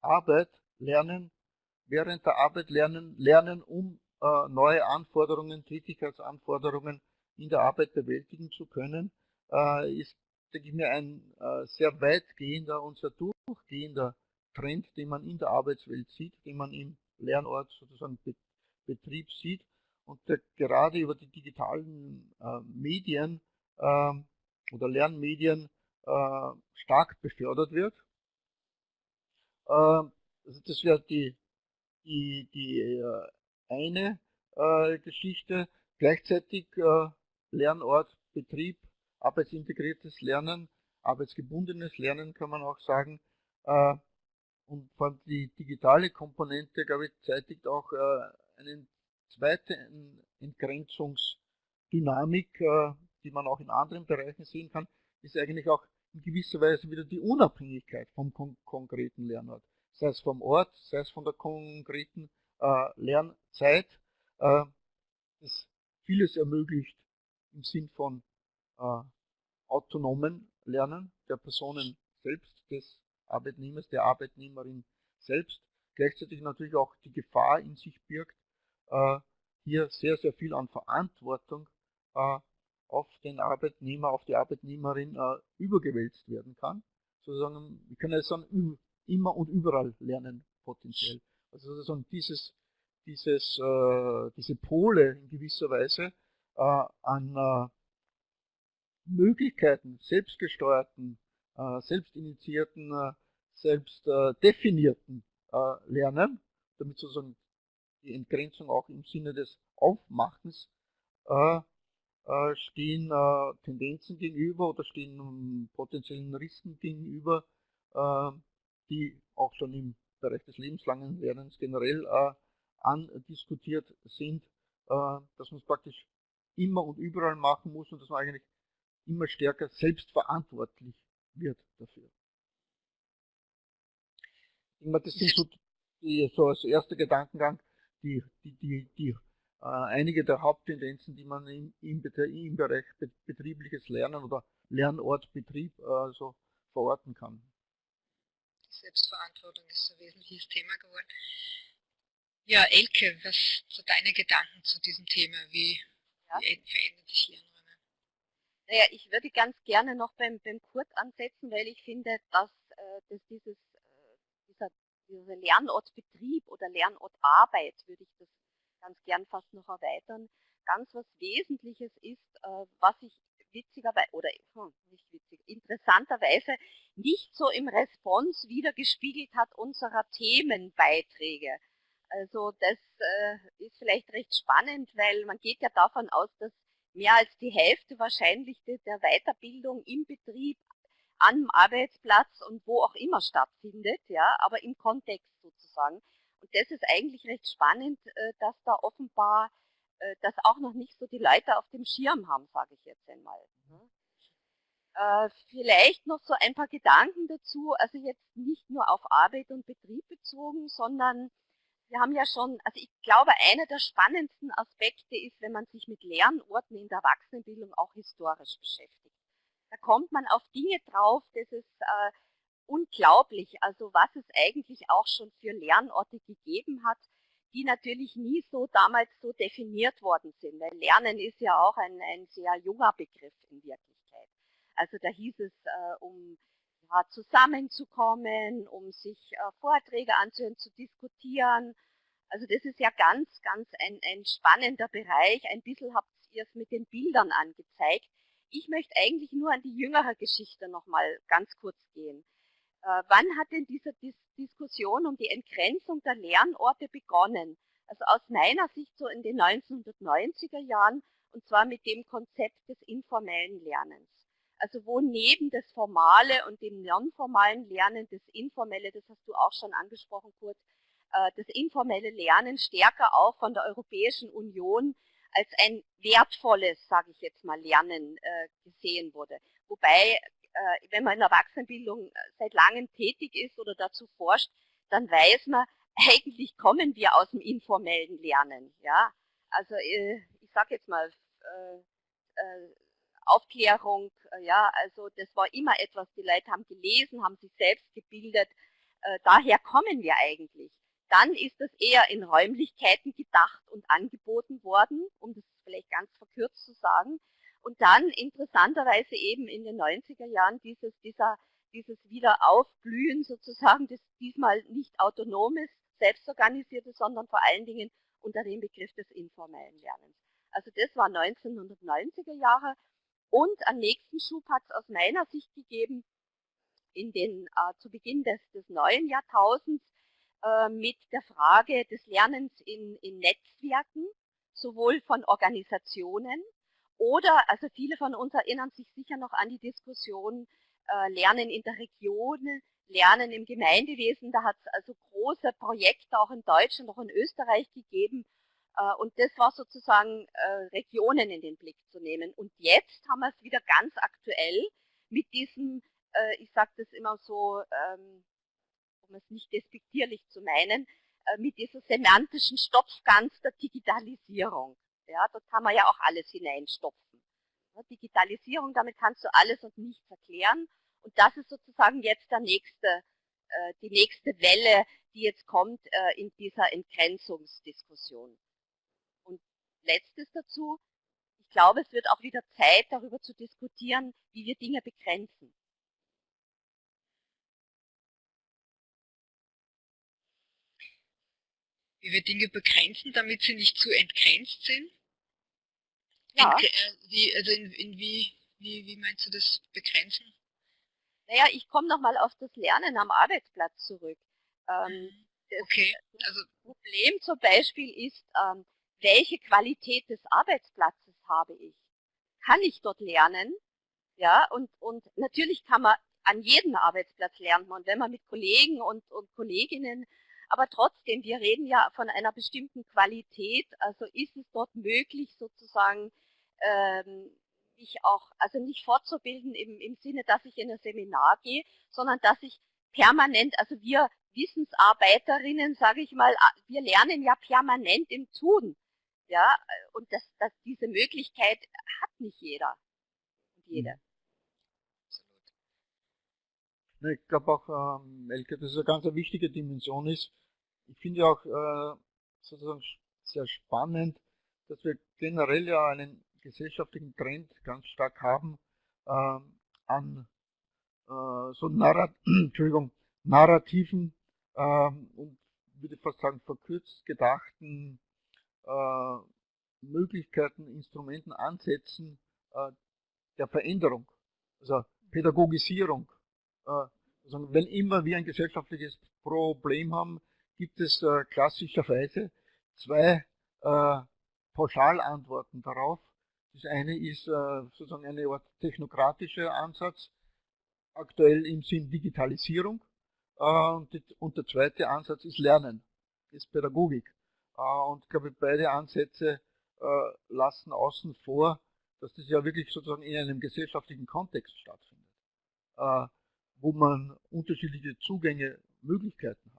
Arbeit, Lernen, während der Arbeit lernen, lernen, um neue Anforderungen, Tätigkeitsanforderungen in der Arbeit bewältigen zu können, ist, denke ich mir, ein sehr weitgehender und sehr durchgehender Trend, den man in der Arbeitswelt sieht, den man im Lernort sozusagen Betrieb sieht. Und der gerade über die digitalen Medien ähm, oder Lernmedien äh, stark befördert wird. Äh, also das wäre die, die, die äh, eine äh, Geschichte. Gleichzeitig äh, Lernort, Betrieb, arbeitsintegriertes Lernen, arbeitsgebundenes Lernen kann man auch sagen. Äh, und vor die digitale Komponente, glaube ich, zeitigt auch äh, eine zweite Entgrenzungsdynamik, äh, die man auch in anderen Bereichen sehen kann, ist eigentlich auch in gewisser Weise wieder die Unabhängigkeit vom kon konkreten Lernort. Sei es vom Ort, sei es von der konkreten äh, Lernzeit, äh, das vieles ermöglicht im Sinn von äh, autonomen Lernen der Personen selbst, des Arbeitnehmers, der Arbeitnehmerin selbst, gleichzeitig natürlich auch die Gefahr in sich birgt, äh, hier sehr, sehr viel an Verantwortung äh, auf den Arbeitnehmer, auf die Arbeitnehmerin äh, übergewälzt werden kann. Sozusagen, wir können jetzt sagen, immer und überall lernen potenziell. Also sozusagen dieses, dieses, äh, diese Pole in gewisser Weise äh, an äh, Möglichkeiten, selbstgesteuerten, äh, selbstinitiierten, äh, selbst definierten Lernen damit sozusagen die Entgrenzung auch im Sinne des Aufmachens stehen äh, Tendenzen gegenüber oder stehen um, potenziellen Risiken gegenüber, äh, die auch schon im Bereich des lebenslangen Lernens generell äh, andiskutiert sind, äh, dass man es praktisch immer und überall machen muss und dass man eigentlich immer stärker selbstverantwortlich wird dafür. Das sind so, die, so als erster Gedankengang die, die, die, die äh, einige der Haupttendenzen, die man im, im, im Bereich betriebliches Lernen oder Lernortbetrieb äh, so verorten kann. Selbstverantwortung ist ein wesentliches Thema geworden. Ja, Elke, was sind deine Gedanken zu diesem Thema? Wie, ja. wie verändert sich Lernräume? Naja, ich würde ganz gerne noch beim, beim Kurt ansetzen, weil ich finde, dass, äh, dass dieses, äh, dieser, dieser Lernortbetrieb oder Lernortarbeit, würde ich das ganz gern fast noch erweitern, ganz was Wesentliches ist, äh, was ich witzigerweise, oder hm, nicht witzig, interessanterweise nicht so im Response wiedergespiegelt hat unserer Themenbeiträge. Also das äh, ist vielleicht recht spannend, weil man geht ja davon aus, dass mehr als die Hälfte wahrscheinlich der Weiterbildung im Betrieb, am Arbeitsplatz und wo auch immer stattfindet, ja, aber im Kontext sozusagen. Und das ist eigentlich recht spannend, äh, dass da offenbar äh, das auch noch nicht so die Leute auf dem Schirm haben, sage ich jetzt einmal. Ne? Äh, vielleicht noch so ein paar Gedanken dazu, also jetzt nicht nur auf Arbeit und Betrieb bezogen, sondern wir haben ja schon, also ich glaube, einer der spannendsten Aspekte ist, wenn man sich mit Lernorten in der Erwachsenenbildung auch historisch beschäftigt. Da kommt man auf Dinge drauf, das ist äh, unglaublich, also was es eigentlich auch schon für Lernorte gegeben hat, die natürlich nie so damals so definiert worden sind. Weil Lernen ist ja auch ein, ein sehr junger Begriff in Wirklichkeit. Also da hieß es, äh, um ja, zusammenzukommen, um sich äh, Vorträge anzuhören, zu diskutieren. Also das ist ja ganz, ganz ein, ein spannender Bereich. Ein bisschen habt ihr es mit den Bildern angezeigt. Ich möchte eigentlich nur an die jüngere Geschichte nochmal ganz kurz gehen. Äh, wann hat denn diese Dis Diskussion um die Entgrenzung der Lernorte begonnen? Also aus meiner Sicht so in den 1990er Jahren und zwar mit dem Konzept des informellen Lernens also wo neben das formale und dem nonformalen Lernen das informelle, das hast du auch schon angesprochen, Kurt, äh, das informelle Lernen stärker auch von der Europäischen Union als ein wertvolles, sage ich jetzt mal, Lernen äh, gesehen wurde. Wobei, wenn man in der Erwachsenenbildung seit langem tätig ist oder dazu forscht, dann weiß man, *laughs* eigentlich kommen wir aus dem informellen Lernen. Ja, Also ich sage jetzt mal, Aufklärung, äh, ja, also das war immer etwas, die Leute haben gelesen, haben sich selbst gebildet, äh, daher kommen wir eigentlich. Dann ist das eher in Räumlichkeiten gedacht und angeboten worden, um das vielleicht ganz verkürzt zu sagen. Und dann interessanterweise eben in den 90er Jahren dieses, dieser, dieses Wiederaufblühen sozusagen, das diesmal nicht autonomes, selbstorganisiertes, sondern vor allen Dingen unter dem Begriff des informellen Lernens. Also das war 1990er Jahre und einen nächsten Schub hat es aus meiner Sicht gegeben in den, äh, zu Beginn des, des neuen Jahrtausends äh, mit der Frage des Lernens in, in Netzwerken, sowohl von Organisationen oder, also viele von uns erinnern sich sicher noch an die Diskussion äh, Lernen in der Region, Lernen im Gemeindewesen. Da hat es also große Projekte auch in Deutschland, auch in Österreich gegeben, äh, und das war sozusagen äh, Regionen in den Blick zu nehmen. Und jetzt haben wir es wieder ganz aktuell mit diesem, äh, ich sage das immer so, ähm, um es nicht despektierlich zu meinen, mit dieser semantischen Stopfgans der Digitalisierung. Ja, dort kann man ja auch alles hineinstopfen. Digitalisierung, damit kannst du alles und nichts erklären. Und das ist sozusagen jetzt der nächste, die nächste Welle, die jetzt kommt in dieser Entgrenzungsdiskussion letztes dazu. Ich glaube, es wird auch wieder Zeit, darüber zu diskutieren, wie wir Dinge begrenzen. Wie wir Dinge begrenzen, damit sie nicht zu entgrenzt sind? Ja. Äh, wie, also in, in wie, wie, wie meinst du das begrenzen? Naja, ich komme nochmal auf das Lernen am Arbeitsplatz zurück. Ähm, mhm. Das okay. also, Problem zum Beispiel ist, ähm, welche Qualität des Arbeitsplatzes habe ich? Kann ich dort lernen? Ja, und, und natürlich kann man an jedem Arbeitsplatz lernen und wenn man mit Kollegen und, und Kolleginnen, aber trotzdem, wir reden ja von einer bestimmten Qualität, also ist es dort möglich sozusagen, ähm, mich auch, also nicht fortzubilden im, im Sinne, dass ich in ein Seminar gehe, sondern dass ich permanent, also wir Wissensarbeiterinnen, sage ich mal, wir lernen ja permanent im Tun. Ja, und das, das, diese Möglichkeit hat nicht jeder und jede. Mhm. Ich glaube auch, ähm, Elke, dass es eine ganz wichtige Dimension ist. Ich finde auch äh, sozusagen sehr spannend, dass wir generell ja einen gesellschaftlichen Trend ganz stark haben äh, an äh, so Narrat *clears throat* narrativen ähm, und würde fast sagen verkürzt gedachten äh, Möglichkeiten, Instrumenten, Ansätzen äh, der Veränderung, also Pädagogisierung. Äh, also wenn immer wir ein gesellschaftliches Problem haben, gibt es klassischerweise zwei Pauschalantworten darauf. Das eine ist äh, sozusagen Art technokratischer Ansatz, aktuell im Sinn Digitalisierung. Und, der zweite Ansatz ist Lernen, ist Pädagogik. Und ich glaube, beide Ansätze lassen außen vor, dass das ja wirklich sozusagen in einem gesellschaftlichen Kontext stattfindet, wo man unterschiedliche Zugänge, Möglichkeiten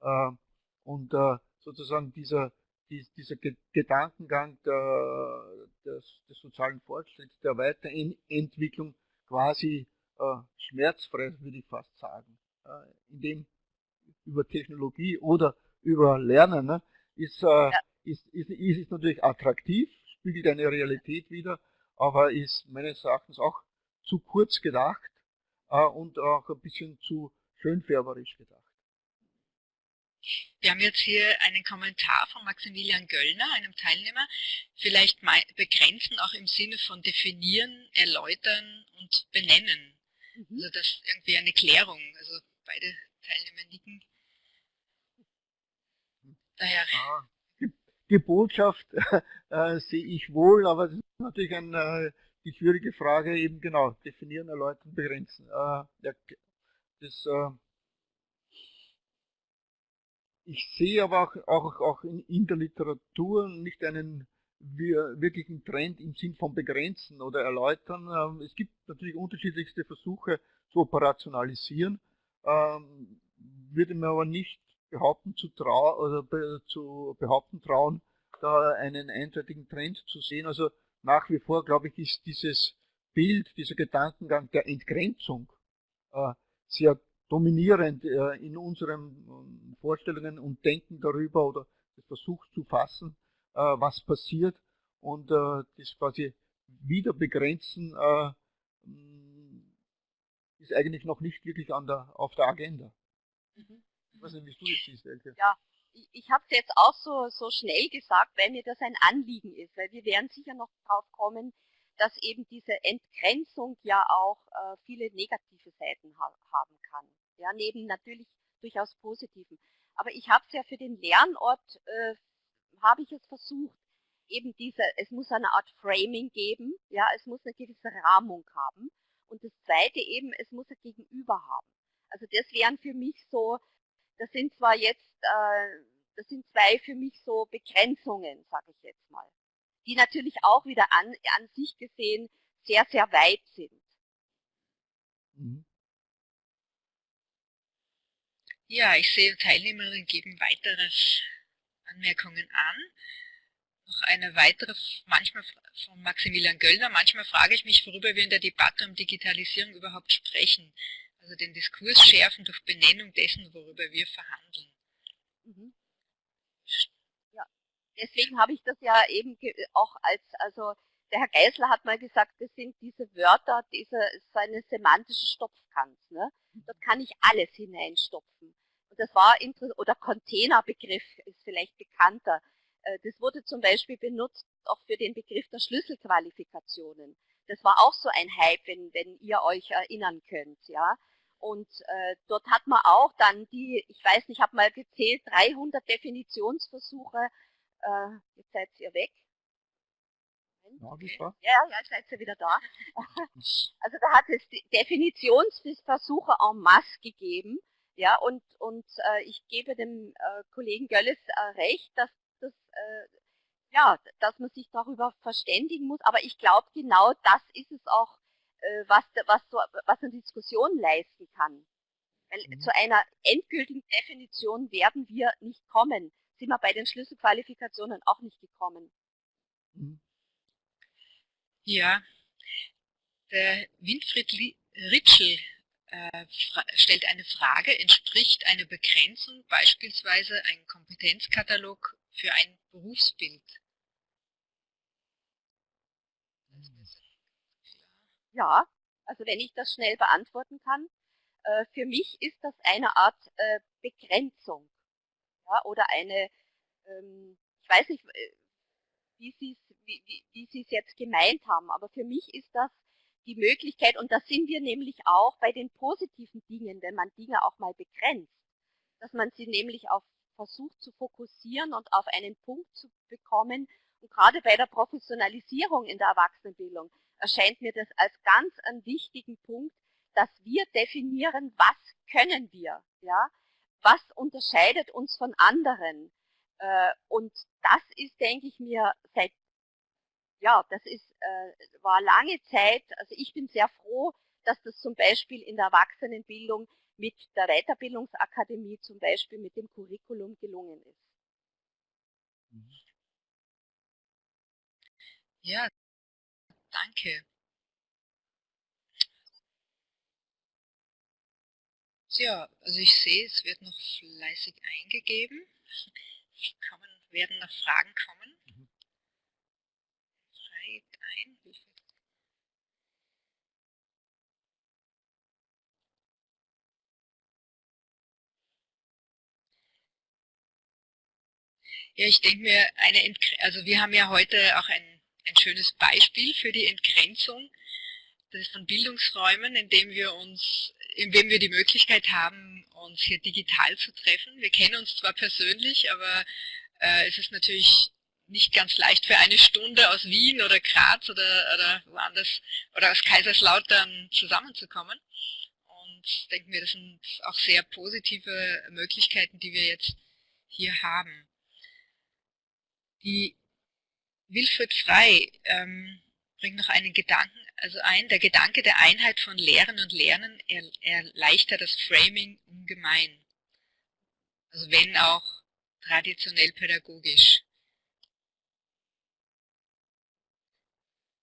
hat. Und sozusagen dieser dieser Gedankengang der, des, des, sozialen Fortschritts, der Weiterentwicklung quasi äh, schmerzfrei, würde ich fast sagen, äh, indem über Technologie oder über Lernen ne, ist, äh, ja. ist, ist, ist, ist natürlich attraktiv, spiegelt eine Realität wider, aber ist meines Erachtens auch zu kurz gedacht äh, und auch ein bisschen zu schönfärberisch gedacht. Wir haben jetzt hier einen Kommentar von Maximilian Göllner, einem Teilnehmer. Vielleicht begrenzen auch im Sinne von definieren, erläutern und benennen. Mhm. Also das ist irgendwie eine Klärung. Also beide Teilnehmer nicken. Daher. Ah, die Botschaft *laughs* äh, sehe ich wohl, aber das ist natürlich ein, äh, die schwierige Frage, eben genau, definieren, erläutern, begrenzen. Äh, ja, das äh, ich sehe aber auch, auch, auch in, in der Literatur nicht einen wirklichen Trend im Sinn von begrenzen oder erläutern. Ähm, es gibt natürlich unterschiedlichste Versuche zu operationalisieren, ähm, würde mir aber nicht behaupten zu, trau oder be zu behaupten trauen, da einen eindeutigen Trend zu sehen. Also nach wie vor, glaube ich, ist dieses Bild, dieser Gedankengang der Entgrenzung äh, sehr dominierend äh, in unseren ähm, Vorstellungen und Denken darüber oder das Versuch zu fassen, äh, was passiert und äh, das quasi wieder begrenzen mm, ist eigentlich noch nicht wirklich der, auf der Agenda. Mhm. Ich weiß nicht, wie du das siehst, Elke. Ja, ich, ich habe es jetzt auch so, so schnell gesagt, weil mir das ein Anliegen ist, weil wir werden sicher noch drauf kommen, dass eben diese Entgrenzung ja auch äh, viele negative Seiten ha haben kann. Ja, neben natürlich durchaus positiven. Aber ich habe es ja für den Lernort, äh, habe ich es versucht, eben diese, es muss eine Art Framing geben, ja, es muss eine gewisse Rahmung haben. Und das zweite eben, es muss ein Gegenüber haben. Also das wären für mich so, das sind zwar jetzt, äh, das sind zwei für mich so Begrenzungen, sage ich jetzt mal die natürlich auch wieder an, an sich gesehen sehr, sehr weit sind. Mhm. Ja, ich sehe, Teilnehmerinnen geben weitere Anmerkungen an. Noch eine weitere, manchmal von Maximilian Göllner. Manchmal frage ich mich, worüber wir in der Debatte um Digitalisierung überhaupt sprechen. Also den Diskurs schärfen durch Benennung dessen, worüber wir verhandeln. Mhm deswegen habe ich das ja eben auch als, also der Herr Geisler hat mal gesagt, das sind diese Wörter, diese, so eine semantische Stopfkant. Ne? Dort kann ich alles hineinstopfen. Und das war, oder Containerbegriff ist vielleicht bekannter. Äh, das wurde zum Beispiel benutzt auch für den Begriff der Schlüsselqualifikationen. Das war auch so ein Hype, wenn, wenn ihr euch erinnern könnt. ja. und äh, dort hat man auch dann die, ich weiß nicht, ich habe mal gezählt, 300 Definitionsversuche. Äh, jetzt seid ihr weg. Ja, ja, jetzt seid ihr wieder da. *laughs* Also da hat es Definitionsversuche en masse gegeben. Ja, und, und äh, ich gebe dem äh, Kollegen Gölles äh, recht, dass das äh, ja, dass man sich darüber verständigen muss. Aber ich glaube, genau das ist es auch, äh, was, was, so, was eine Diskussion leisten kann. Weil mhm. zu einer endgültigen Definition werden wir nicht kommen. Sind wir bei den Schlüsselqualifikationen auch nicht gekommen. Mhm. Ja, der Winfried Ritschel äh, stellt eine Frage, entspricht eine Begrenzung beispielsweise ein Kompetenzkatalog für ein Berufsbild? Ja, also wenn ich das schnell beantworten kann, äh, für mich ist das eine Art äh, Begrenzung ja, oder eine, ähm, ich weiß nicht, äh, wie Sie es wie, wie, wie es jetzt gemeint haben, aber für mich ist das die Möglichkeit, und da sind wir nämlich auch bei den positiven Dingen, wenn man Dinge auch mal begrenzt, dass man sie nämlich auf versucht zu fokussieren und auf einen Punkt zu bekommen. Und gerade bei der Professionalisierung in der Erwachsenenbildung erscheint mir das als ganz einen wichtigen Punkt, dass wir definieren, was können wir, ja, was unterscheidet uns von anderen. Äh, und das ist, denke ich mir, seit ja, das ist, äh, war lange Zeit, also ich bin sehr froh, dass das zum Beispiel in der Erwachsenenbildung mit der Weiterbildungsakademie zum Beispiel mit dem Curriculum gelungen ist. Ja, danke. Ja, also ich sehe, es wird noch fleißig eingegeben. Kommen, werden noch Fragen kommen. ein. Ja, ich denke mir, eine also wir haben ja heute auch ein, ein schönes Beispiel für die Entgrenzung von Bildungsräumen, indem wir uns, indem wir die Möglichkeit haben, uns hier digital zu treffen. Wir kennen uns zwar persönlich, aber äh, es ist natürlich nicht ganz leicht für eine Stunde aus Wien oder Graz oder, oder woanders oder aus Kaiserslautern zusammenzukommen. Und ich denke mir, das sind auch sehr positive Möglichkeiten, die wir jetzt hier haben. Die Wilfried Frei ähm, bringt noch einen Gedanken, also ein, der Gedanke der Einheit von Lehren und Lernen erleichtert das Framing ungemein. Also wenn auch traditionell pädagogisch.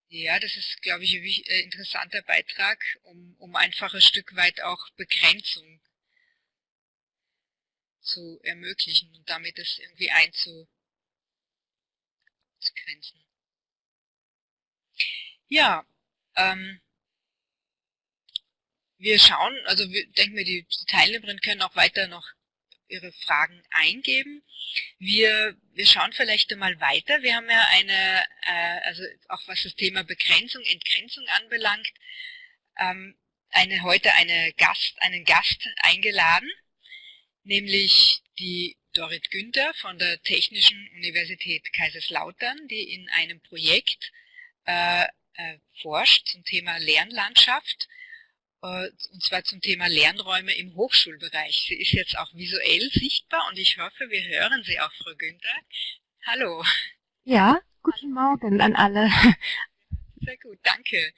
Ja, das ist, glaube ich, ein äh, interessanter Beitrag, um, um einfach ein Stück weit auch Begrenzung zu ermöglichen und damit es irgendwie einzugrenzen. Ja, ähm, wir schauen, also wir denken wir, die Teilnehmerinnen können auch weiter noch ihre Fragen eingeben. Wir, wir schauen vielleicht einmal weiter. Wir haben ja eine, äh, also auch was das Thema Begrenzung, Entgrenzung anbelangt, ähm, eine, heute eine Gast, einen Gast eingeladen, nämlich die Dorit Günther von der Technischen Universität Kaiserslautern, die in einem Projekt äh, forscht zum Thema Lernlandschaft äh, und zwar zum Thema Lernräume im Hochschulbereich. Sie ist jetzt auch visuell sichtbar und ich hoffe, wir hören Sie auch, Frau Günther. Hallo. Ja, guten Morgen an alle. Sehr gut, danke.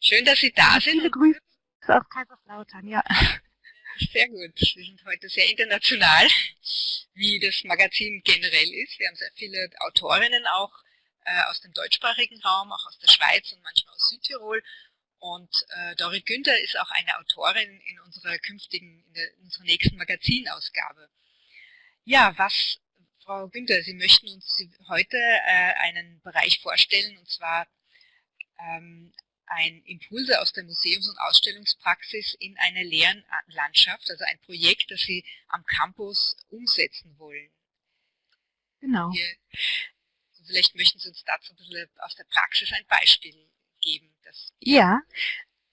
Schön, dass Sie da sind. Viele Grüße aus Kaiserslautern, ja. Sehr gut. Sie sind heute sehr international, wie das Magazin generell ist. Wir haben sehr viele Autorinnen auch äh, aus dem deutschsprachigen Raum, auch aus der Schweiz und manchmal aus Südtirol. Und äh, Dorit Günther ist auch eine Autorin in unserer künftigen, in, der, in unserer nächsten Magazinausgabe. Ja, was, Frau Günther, Sie möchten uns heute äh, einen Bereich vorstellen, und zwar ähm, ein Impulse aus der Museums- und Ausstellungspraxis in eine Lernlandschaft, also ein Projekt, das Sie am Campus umsetzen wollen. Genau. Hier, vielleicht möchten Sie uns dazu ein bisschen aus der Praxis ein Beispiel geben. ja,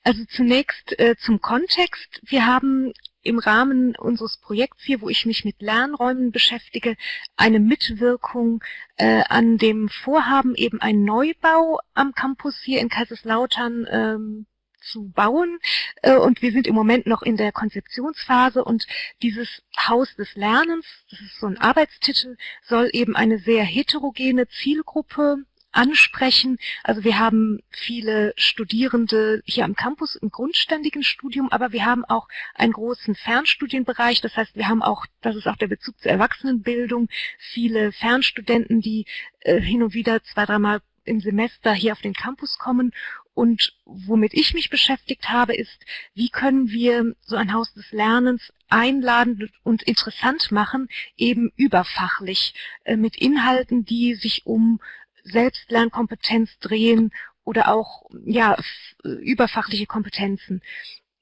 Also zunächst äh, zum Kontext. Wir haben im Rahmen unseres Projekts hier, wo ich mich mit Lernräumen beschäftige, eine Mitwirkung äh, an dem Vorhaben, eben einen Neubau am Campus hier in Kaiserslautern ähm, zu bauen. Äh, und wir sind im Moment noch in der Konzeptionsphase und dieses Haus des Lernens, das ist so ein Arbeitstitel, soll eben eine sehr heterogene Zielgruppe ansprechen. Also wir haben viele Studierende hier am Campus im grundständigen Studium, aber wir haben auch einen großen Fernstudienbereich. Das heißt, wir haben auch, das ist auch der Bezug zur Erwachsenenbildung, viele Fernstudenten, die äh, hin und wieder zwei, dreimal im Semester hier auf den Campus kommen. Und womit ich mich beschäftigt habe, ist, wie können wir so ein Haus des Lernens einladend und interessant machen, eben überfachlich, äh, mit Inhalten, die sich um Selbstlernkompetenz drehen oder auch ja, überfachliche Kompetenzen.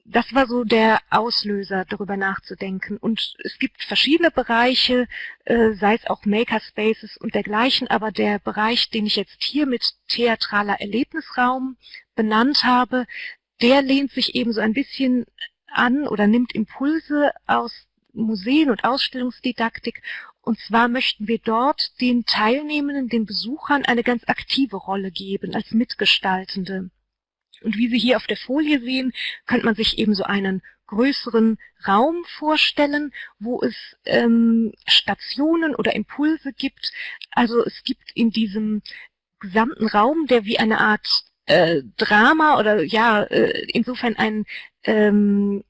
Das war so der Auslöser, darüber nachzudenken. Und es gibt verschiedene Bereiche, äh, sei es auch Makerspaces und dergleichen, aber der Bereich, den ich jetzt hier mit theatraler Erlebnisraum benannt habe, der lehnt sich eben so ein bisschen an oder nimmt Impulse aus Museen und Ausstellungsdidaktik und zwar möchten wir dort den Teilnehmenden, den Besuchern eine ganz aktive Rolle geben als Mitgestaltende. Und wie Sie hier auf der Folie sehen, könnte man sich eben so einen größeren Raum vorstellen, wo es ähm, Stationen oder Impulse gibt. Also es gibt in diesem gesamten Raum, der wie eine Art äh, Drama oder ja, äh, insofern ein ähm,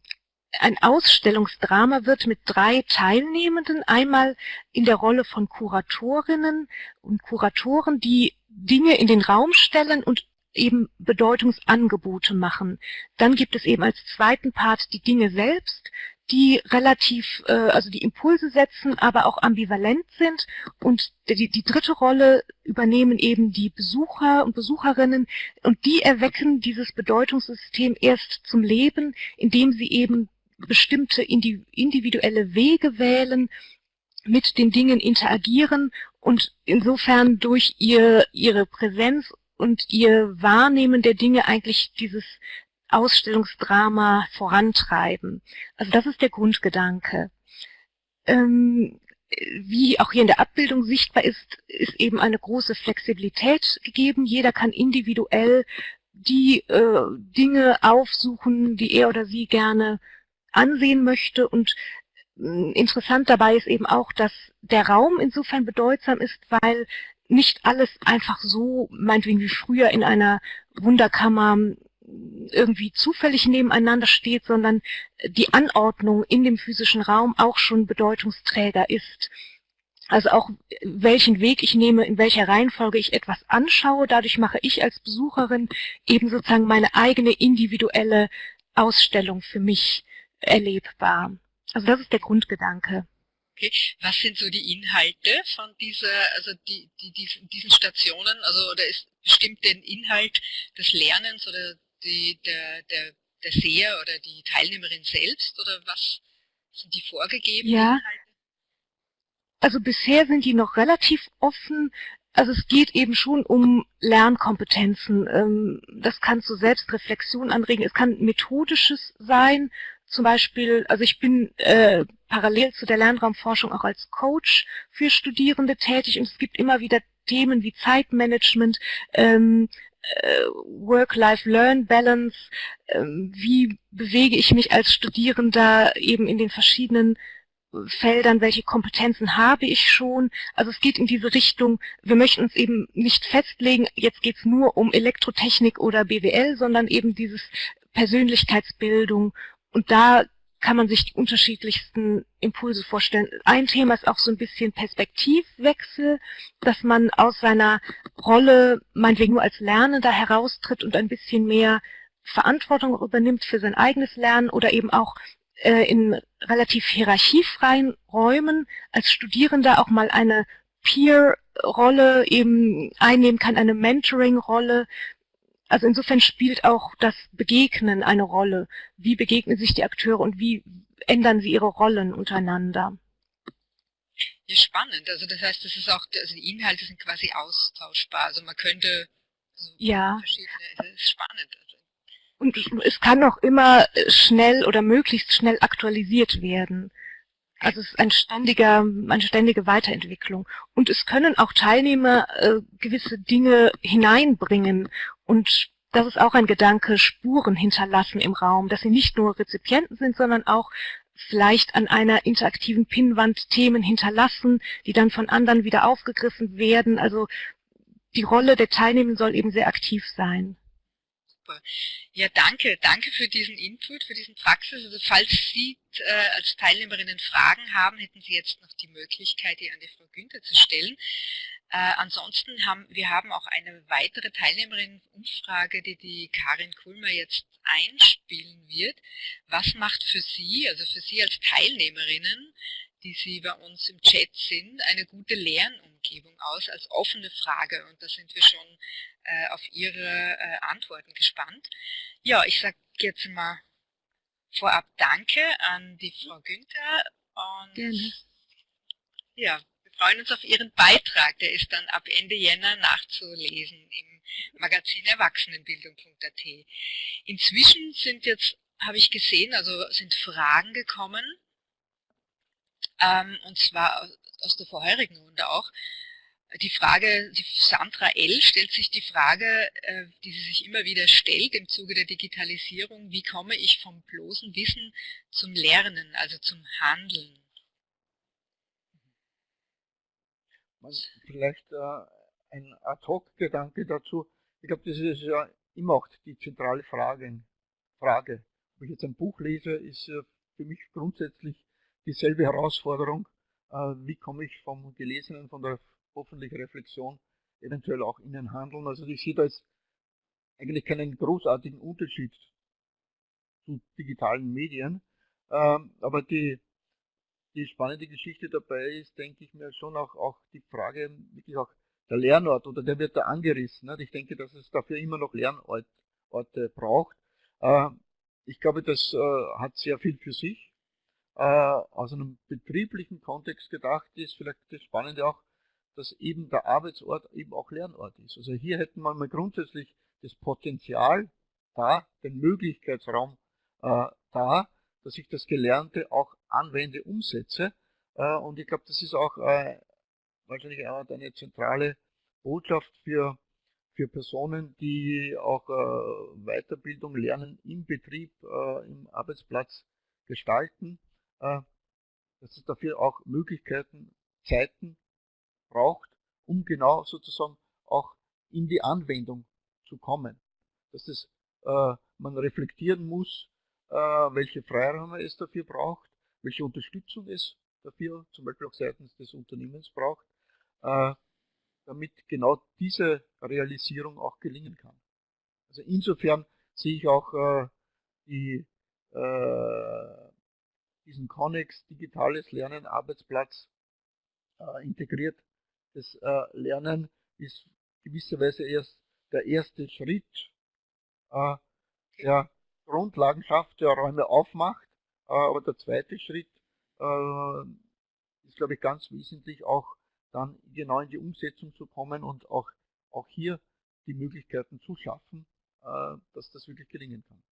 ein Ausstellungsdrama wird mit drei Teilnehmenden, einmal in der Rolle von Kuratorinnen und Kuratoren, die Dinge in den Raum stellen und eben Bedeutungsangebote machen. Dann gibt es eben als zweiten Part die Dinge selbst, die relativ, äh, also die Impulse setzen, aber auch ambivalent sind. Und die, die dritte Rolle übernehmen eben die Besucher und Besucherinnen und die erwecken dieses Bedeutungssystem erst zum Leben, indem sie eben bestimmte individuelle Wege wählen, mit den Dingen interagieren und insofern durch ihr, ihre Präsenz und ihr Wahrnehmen der Dinge eigentlich dieses Ausstellungsdrama vorantreiben. Also das ist der Grundgedanke. Ähm, wie auch hier in der Abbildung sichtbar ist, ist eben eine große Flexibilität gegeben. Jeder kann individuell die äh, Dinge aufsuchen, die er oder sie gerne ansehen möchte. Und hm, interessant dabei ist eben auch, dass der Raum insofern bedeutsam ist, weil nicht alles einfach so, meinetwegen wie früher in einer Wunderkammer hm, irgendwie zufällig nebeneinander steht, sondern die Anordnung in dem physischen Raum auch schon Bedeutungsträger ist. Also auch welchen Weg ich nehme, in welcher Reihenfolge ich etwas anschaue, dadurch mache ich als Besucherin eben sozusagen meine eigene individuelle Ausstellung für mich erlebbar. Also das ist der Grundgedanke. Okay. Was sind so die Inhalte von dieser, also die, die, diesen, diesen Stationen? Also oder ist bestimmt den Inhalt des Lernens oder die, der, der, der Seher oder die Teilnehmerin selbst oder was sind die vorgegeben? Ja. Inhalte? Also bisher sind die noch relativ offen. Also es geht eben schon um Lernkompetenzen. Ähm, das kann zu Selbstreflexion anregen. Es kann methodisches sein, zum Beispiel, also ich bin äh, parallel zu der Lernraumforschung auch als Coach für Studierende tätig und es gibt immer wieder Themen wie Zeitmanagement, ähm, äh, Work-Life-Learn-Balance, ähm, wie bewege ich mich als Studierender eben in den verschiedenen Feldern, welche Kompetenzen habe ich schon. Also es geht in diese Richtung, wir möchten uns eben nicht festlegen, jetzt geht es nur um Elektrotechnik oder BWL, sondern eben dieses Persönlichkeitsbildung und da kann man sich die unterschiedlichsten Impulse vorstellen. Ein Thema ist auch so ein bisschen Perspektivwechsel, dass man aus seiner Rolle, meinetwegen nur als Lernender heraustritt und ein bisschen mehr Verantwortung übernimmt für sein eigenes Lernen oder eben auch äh, in relativ hierarchiefreien Räumen als Studierender auch mal eine Peer-Rolle eben einnehmen kann, eine Mentoring-Rolle, also insofern spielt auch das Begegnen eine Rolle. Wie begegnen sich die Akteure und wie ändern sie ihre Rollen untereinander? Ja, spannend. Also das heißt, das ist auch, also die Inhalte sind quasi austauschbar. Also man könnte also ja. verschiedene, das ist spannend. Und es kann auch immer schnell oder möglichst schnell aktualisiert werden. Also es ist ein ständiger, eine ständige Weiterentwicklung. Und es können auch Teilnehmer äh, gewisse Dinge hineinbringen. Und das ist auch ein Gedanke, Spuren hinterlassen im Raum, dass sie nicht nur Rezipienten sind, sondern auch vielleicht an einer interaktiven Pinnwand Themen hinterlassen, die dann von anderen wieder aufgegriffen werden. Also die Rolle der Teilnehmer soll eben sehr aktiv sein super. Ja, danke. Danke für diesen Input, für diesen Praxis. Also falls Sie äh, als Teilnehmerinnen Fragen haben, hätten Sie jetzt noch die Möglichkeit, die an die Frau Günther zu stellen. Äh, ansonsten haben wir haben auch eine weitere Teilnehmerinnen-Umfrage, die die Karin Kulmer jetzt einspielen wird. Was macht für Sie, also für Sie als Teilnehmerinnen, die Sie bei uns im Chat sind, eine gute Lernumgebung aus als offene Frage? Und da sind wir schon äh, auf Ihre äh, Antworten gespannt. Ja, ich sage jetzt mal vorab Danke an die Frau Günther und Gerne. ja, wir freuen uns auf Ihren Beitrag. Der ist dann ab Ende Jänner nachzulesen im Magazin Erwachsenenbildung.at. Inzwischen sind jetzt, habe ich gesehen, also sind Fragen gekommen, ähm, und zwar aus, der vorherigen Runde auch die Frage, die Sandra L. stellt sich die Frage, äh, die sie sich immer wieder stellt im Zuge der Digitalisierung, wie komme ich vom bloßen Wissen zum Lernen, also zum Handeln? Vielleicht äh, ein Ad-Hoc-Gedanke dazu. Ich glaube, das ist ja immer auch die zentrale Frage. Frage. Ob ich jetzt ein Buch lese, ist für mich grundsätzlich dieselbe Herausforderung. Äh, wie komme ich vom Gelesenen, von der hoffentlich Reflexion eventuell auch in den Handeln. Also ich sehe da jetzt eigentlich keinen großartigen Unterschied zu digitalen Medien. Ähm, aber die, die spannende Geschichte dabei ist, denke ich mir schon auch, auch die Frage, wirklich auch der Lernort oder der wird da angerissen. Ich denke, dass es dafür immer noch Lernorte braucht. Ähm, ich glaube, das äh, hat sehr viel für sich. Äh, aus einem betrieblichen Kontext gedacht ist vielleicht das Spannende auch, dass eben der Arbeitsort eben auch Lernort ist. Also hier hätten wir mal grundsätzlich das Potenzial da, den Möglichkeitsraum äh, da, dass ich das Gelernte auch anwende, umsetze. Äh, und ich glaube, das ist auch äh, wahrscheinlich auch eine zentrale Botschaft für, für Personen, die auch äh, Weiterbildung, Lernen im Betrieb, äh, im Arbeitsplatz gestalten, dass es dafür auch Möglichkeiten, Zeiten braucht, um genau sozusagen auch in die Anwendung zu kommen. Dass das, äh, man reflektieren muss, äh, welche Freiräume es dafür braucht, welche Unterstützung es dafür zum Beispiel auch seitens des Unternehmens braucht, äh, damit genau diese Realisierung auch gelingen kann. Also insofern sehe ich auch äh, die, äh, diesen Connex Digitales Lernen Arbeitsplatz äh, integriert das äh, Lernen ist gewisserweise erst der erste Schritt, äh, der Grundlagen schafft, der Räume aufmacht. Äh, aber der zweite Schritt äh, ist, glaube ich, ganz wesentlich auch dann genau in die Umsetzung zu kommen und auch, auch hier die Möglichkeiten zu schaffen, äh, dass das wirklich gelingen kann.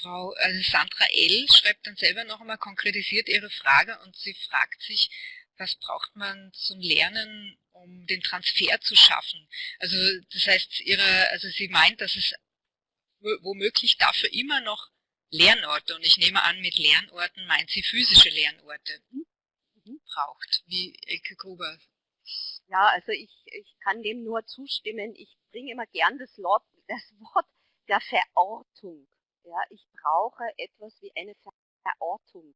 Mhm. Frau also Sandra L. schreibt dann selber noch einmal konkretisiert ihre Frage und sie fragt sich, was braucht man zum Lernen, um den Transfer zu schaffen. Also das heißt, ihre, also sie meint, dass es womöglich dafür immer noch Lernorte, und ich nehme an, mit Lernorten meint sie physische Lernorte, mhm. braucht, wie Elke Gruber. Ja, also ich, ich kann dem nur zustimmen. Ich bringe immer gern das, Wort, das Wort der Verortung. Ja, ich brauche etwas wie eine Verortung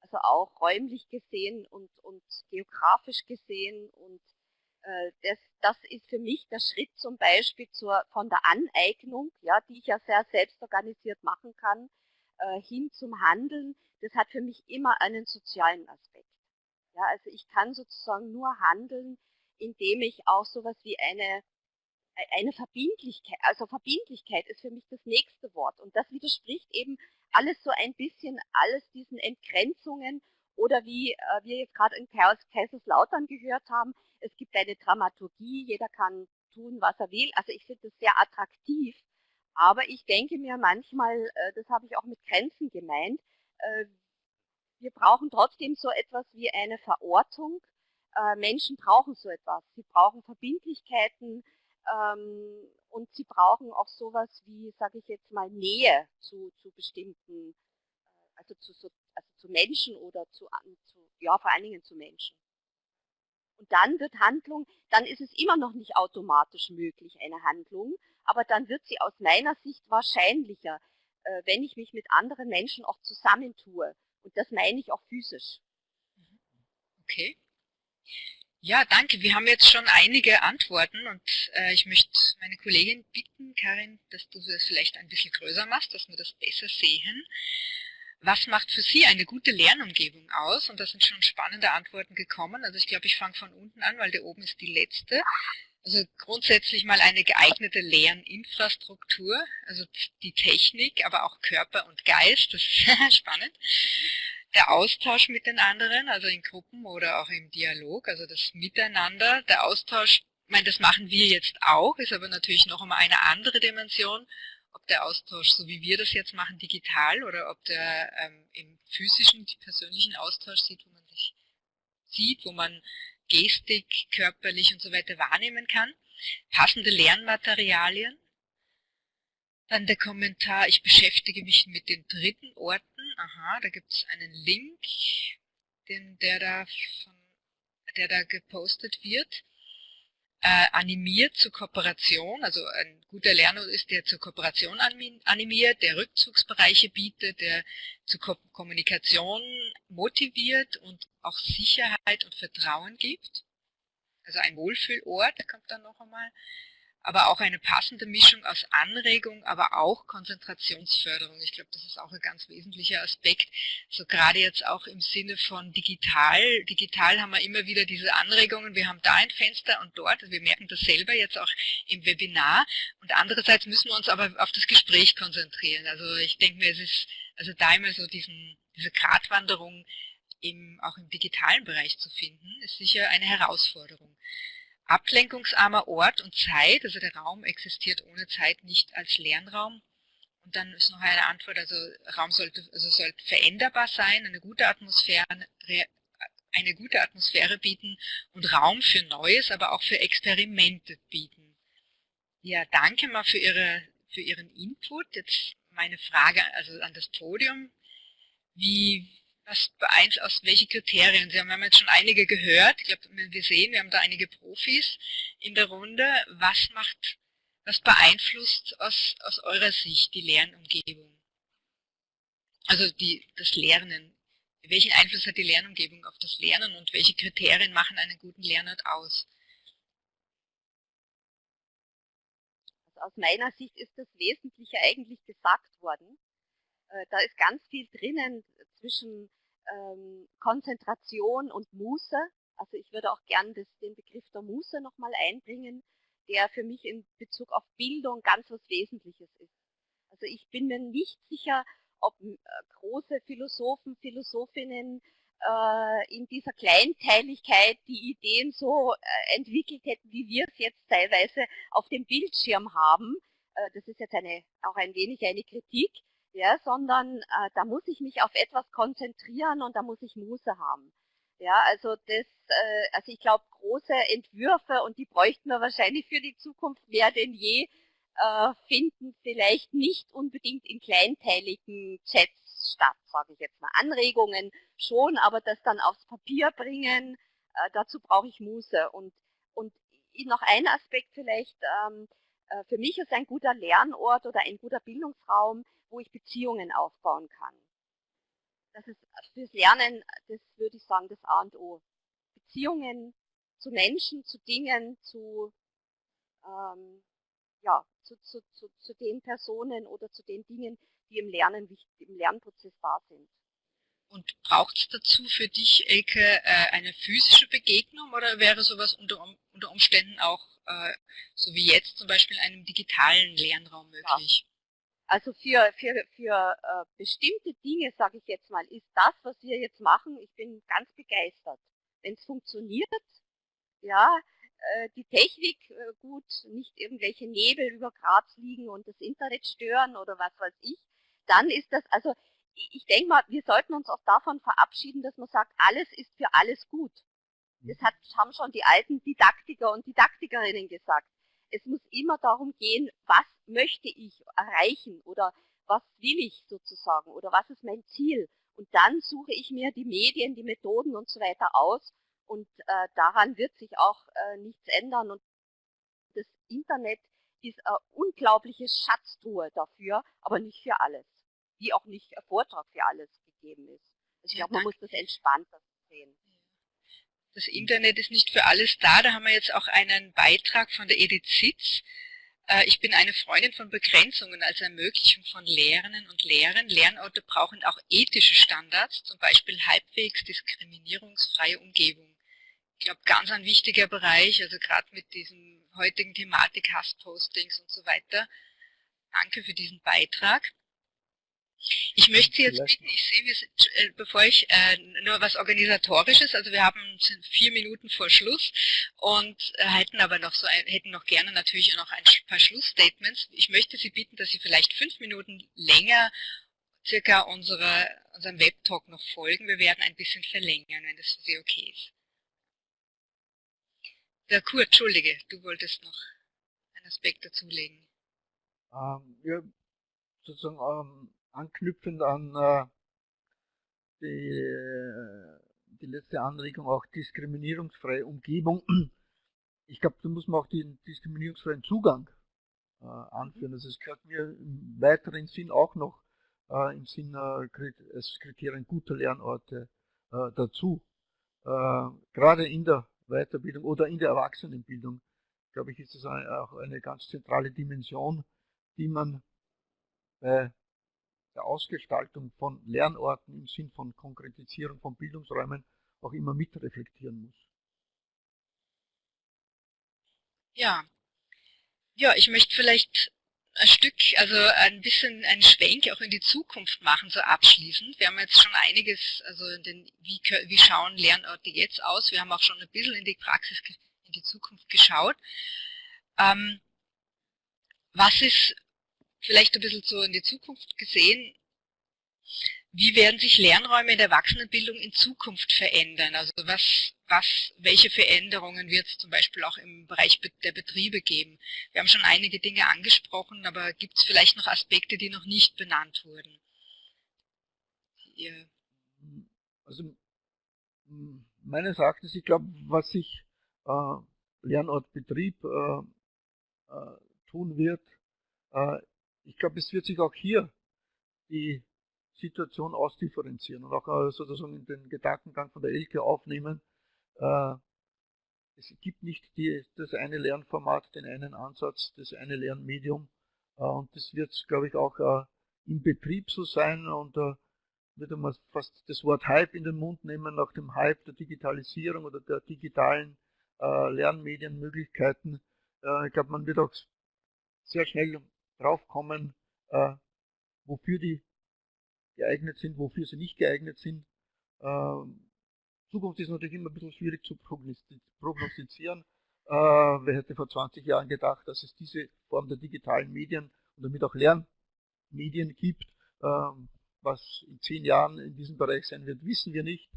also auch räumlich gesehen und, und geografisch gesehen. Und äh, das, das ist für mich der Schritt zum Beispiel zur, von der Aneignung, ja, die ich ja sehr selbstorganisiert machen kann, äh, hin zum Handeln. Das hat für mich immer einen sozialen Aspekt. Ja, also ich kann sozusagen nur handeln, indem ich auch sowas wie eine eine Verbindlichkeit, also Verbindlichkeit ist für mich das nächste Wort. Und das widerspricht eben alles so ein bisschen, alles diesen Entgrenzungen oder wie äh, wir jetzt gerade in Kaiserslautern gehört haben, es gibt eine Dramaturgie, jeder kann tun, was er will. Also ich finde das sehr attraktiv, Aber ich denke mir manchmal, äh, das habe ich auch mit Grenzen gemeint, äh, wir brauchen trotzdem so etwas wie eine Verortung. Äh, Menschen brauchen so etwas. Sie brauchen Verbindlichkeiten ähm, und sie brauchen auch sowas wie, sage ich jetzt mal, Nähe zu, zu bestimmten, also zu, also zu Menschen oder zu, zu, ja, vor allen Dingen zu Menschen. Und dann wird Handlung, dann ist es immer noch nicht automatisch möglich, eine Handlung, aber dann wird sie aus meiner Sicht wahrscheinlicher, äh, wenn ich mich mit anderen Menschen auch zusammentue. Und das meine ich auch physisch. Okay. Ja, danke. Wir haben jetzt schon einige Antworten und äh, ich möchte meine Kollegin bitten, Karin, dass du das vielleicht ein bisschen größer machst, dass wir das besser sehen. Was macht für Sie eine gute Lernumgebung aus? Und da sind schon spannende Antworten gekommen. Also ich glaube, ich fange von unten an, weil da oben ist die letzte. Also grundsätzlich mal eine geeignete Lerninfrastruktur, also die Technik, aber auch Körper und Geist, das ist *laughs* spannend. Der Austausch mit den anderen, also in Gruppen oder auch im Dialog, also das Miteinander, der Austausch, ich meine, das machen wir jetzt auch, ist aber natürlich noch einmal eine andere Dimension, ob der Austausch, so wie wir das jetzt machen, digital oder ob der ähm, im physischen, persönlichen Austausch sieht, wo man sich sieht, wo man Gestik, körperlich und so weiter wahrnehmen kann. Passende Lernmaterialien. Dann der Kommentar, ich beschäftige mich mit den dritten Orten. Aha, da gibt es einen Link, den, der, da von, der da gepostet wird äh, animiert zur Kooperation, also ein guter Lerner ist, der zur Kooperation animiert, der Rückzugsbereiche bietet, der zur Ko Kommunikation motiviert und auch Sicherheit und Vertrauen gibt. Also ein Wohlfühlort, der kommt dann noch einmal aber auch eine passende Mischung aus Anregung, aber auch Konzentrationsförderung. Ich glaube, das ist auch ein ganz wesentlicher Aspekt. So gerade jetzt auch im Sinne von digital. Digital haben wir immer wieder diese Anregungen. Wir haben da ein Fenster und dort. Also wir merken das selber jetzt auch im Webinar. Und andererseits müssen wir uns aber auf das Gespräch konzentrieren. Also ich denke mir, es ist also da immer so diesen, diese Gratwanderung im, auch im digitalen Bereich zu finden, ist sicher eine Herausforderung ablenkungsarmer Ort und Zeit, also der Raum existiert ohne Zeit nicht als Lernraum. Und dann ist noch eine Antwort, also Raum sollte, also sollte veränderbar sein, eine gute Atmosphäre, eine gute Atmosphäre bieten und Raum für Neues, aber auch für Experimente bieten. Ja, danke mal für, Ihre, für Ihren Input. Jetzt meine Frage also an das Podium. Wie, was beeinflusst, aus welche Kriterien? Sie haben jetzt schon einige gehört. Ich glaube, wir sehen, wir haben da einige Profis in der Runde. Was macht, was beeinflusst aus, aus eurer Sicht die Lernumgebung? Also die, das Lernen. Welchen Einfluss hat die Lernumgebung auf das Lernen und welche Kriterien machen einen guten Lernort aus? Also aus meiner Sicht ist das Wesentliche eigentlich gesagt worden. Äh, da ist ganz viel drinnen zwischen ähm, Konzentration und Muße. Also ich würde auch gern das, den Begriff der Muße nochmal einbringen, der für mich in Bezug auf Bildung ganz was Wesentliches ist. Also ich bin mir nicht sicher, ob äh, große Philosophen, Philosophinnen äh, in dieser Kleinteiligkeit die Ideen so äh, entwickelt hätten, wie wir es jetzt teilweise auf dem Bildschirm haben. Äh, das ist jetzt eine, auch ein wenig eine Kritik ja, sondern äh, da muss ich mich auf etwas konzentrieren und da muss ich Muße haben. Ja, also das, äh, also ich glaube, große Entwürfe und die bräuchten wir wahrscheinlich für die Zukunft mehr denn je, äh, finden vielleicht nicht unbedingt in kleinteiligen Chats statt, sage ich jetzt mal. Anregungen schon, aber das dann aufs Papier bringen, äh, dazu brauche ich Muße. Und, und noch ein Aspekt vielleicht, ähm, äh, für mich ist ein guter Lernort oder ein guter Bildungsraum, wo ich Beziehungen aufbauen kann. Das ist fürs Lernen, das würde ich sagen, das A und O. Beziehungen zu Menschen, zu Dingen, zu, ähm, ja, zu, zu, zu, zu den Personen oder zu den Dingen, die im Lernen, im Lernprozess da sind. Und braucht es dazu für dich, Elke, äh, eine physische Begegnung oder wäre sowas unter, unter Umständen auch, äh, so wie jetzt zum Beispiel in einem digitalen Lernraum möglich? Also für, für, für äh, bestimmte Dinge, sage ich jetzt mal, ist das, was wir jetzt machen, ich bin ganz begeistert. Wenn es funktioniert, ja, äh, die Technik äh, gut, nicht irgendwelche Nebel über Graz liegen und das Internet stören oder was weiß ich, dann ist das, also ich denke mal, wir sollten uns auch davon verabschieden, dass man sagt, alles ist für alles gut. Das hat, haben schon die alten Didaktiker und Didaktikerinnen gesagt. Es muss immer darum gehen, was möchte ich erreichen oder was will ich sozusagen oder was ist mein Ziel. Und dann suche ich mir die Medien, die Methoden und so weiter aus und äh, daran wird sich auch äh, nichts ändern. Und das Internet ist eine unglaubliche Schatztruhe dafür, aber nicht für alles. Wie auch nicht ein Vortrag für alles gegeben ist. Also ich glaube, man muss das entspannter sehen. Das Internet ist nicht für alles da. Da haben wir jetzt auch einen Beitrag von der Edith Sitz. Äh, ich bin eine Freundin von Begrenzungen als Ermöglichung von Lehrenden und Lehrern. Lernorte brauchen auch ethische Standards, zum Beispiel halbwegs diskriminierungsfreie Umgebung ich glaube, ganz ein wichtiger Bereich, also gerade mit diesem heutigen Thematik Hasspostings und so weiter. Danke für diesen Beitrag. Ich möchte Sie jetzt bitten, ich sehe, wir sind, äh, bevor ich äh, nur was organisatorisches, also wir haben vier Minuten vor Schluss und äh, hätten aber noch so ein, hätten noch gerne natürlich noch ein paar Schlussstatements. Ich möchte Sie bitten, dass Sie vielleicht fünf Minuten länger circa unsere, unserem Webtalk noch folgen. Wir werden ein bisschen verlängern, wenn das für Sie okay ist. Ja, Kurt, entschuldige, du wolltest noch einen Aspekt dazulegen. Ähm, ja, sozusagen ähm, anknüpfend an äh, die, die letzte Anregung, auch diskriminierungsfreie Umgebung. Ich glaube, da muss man auch den diskriminierungsfreien Zugang äh, anführen. Also es gehört mir im weiteren Sinn auch noch äh, im Sinn äh, als Kriterien guter Lernorte äh, dazu. Äh, gerade in der Weiterbildung oder in der Erwachsenenbildung, glaube ich, ist das auch eine ganz zentrale Dimension, die man bei der Ausgestaltung von Lernorten im Sinn von Konkretisierung von Bildungsräumen auch immer mitreflektieren muss. Ja, ja, ich möchte vielleicht ein Stück, also ein bisschen einen Schwenk auch in die Zukunft machen, so abschließend. Wir haben jetzt schon einiges, also den, wie, wie schauen Lernorte jetzt aus? Wir haben auch schon ein bisschen in die Praxis, in die Zukunft geschaut. Ähm, was ist vielleicht ein bisschen so in die Zukunft gesehen, wie werden sich Lernräume in der Erwachsenenbildung in Zukunft verändern? Also was, was, welche Veränderungen wird es zum Beispiel auch im Bereich der Betriebe geben? Wir haben schon einige Dinge angesprochen, aber gibt es vielleicht noch Aspekte, die noch nicht benannt wurden? Ihr also meines Erachtens, ich glaube, was sich äh, Lernortbetrieb äh, äh, tun wird, äh, ich glaube, es wird sich auch hier die Situation ausdifferenzieren und auch äh, sozusagen in den Gedankengang von der Elke aufnehmen. Äh, es gibt nicht die, das eine Lernformat, den einen Ansatz, das eine Lernmedium äh, und das wird, glaube ich, auch im Betrieb so sein und würde man fast das Wort Hype in den Mund nehmen, nach dem Hype der Digitalisierung oder der digitalen Lernmedienmöglichkeiten. ich glaube, man wird auch sehr schnell draufkommen, wofür die geeignet sind, wofür sie nicht geeignet sind. Ähm, Zukunft ist natürlich immer ein bisschen schwierig zu prognostizieren. Äh, wer hätte vor 20 Jahren gedacht, dass es diese Form der digitalen Medien und damit auch Lernmedien gibt. Ähm, was in zehn Jahren in diesem Bereich sein wird, wissen wir nicht.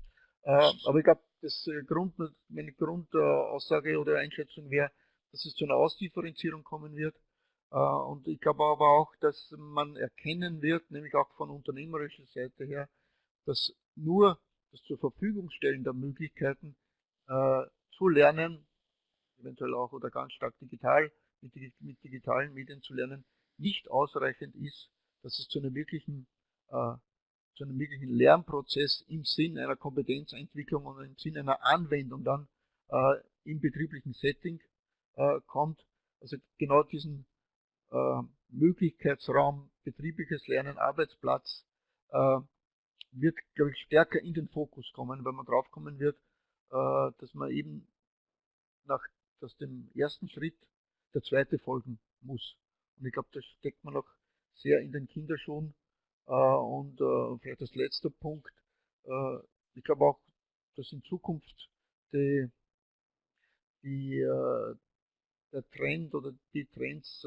Äh, aber ich glaube, das äh, Grund, meine Grundaussage oder Einschätzung wäre, dass es zu einer Ausdifferenzierung kommen wird. Äh, und ich glaube aber auch, dass man erkennen wird, nämlich auch von unternehmerischer Seite her, dass nur das zur Verfügung stellen der Möglichkeiten äh, zu lernen, eventuell auch oder ganz stark digital, mit, mit digitalen Medien zu lernen, nicht ausreichend ist, dass es zu einem wirklichen, äh, zu einem wirklichen Lernprozess im Sinn einer Kompetenzentwicklung und im Sinn einer Anwendung dann äh, im betrieblichen Setting äh, kommt. Also genau diesen äh, Möglichkeitsraum, betriebliches Lernen, Arbeitsplatz, äh, wird, glaube ich, stärker in den Fokus kommen, weil man drauf kommen wird, äh, dass man eben nach dass dem ersten Schritt der zweite folgen muss. Und ich glaube, das steckt man noch sehr in den Kinderschuhen. Äh, und äh, vielleicht als letzter Punkt, äh, ich glaube auch, dass in Zukunft die, die, der Trend oder die Trends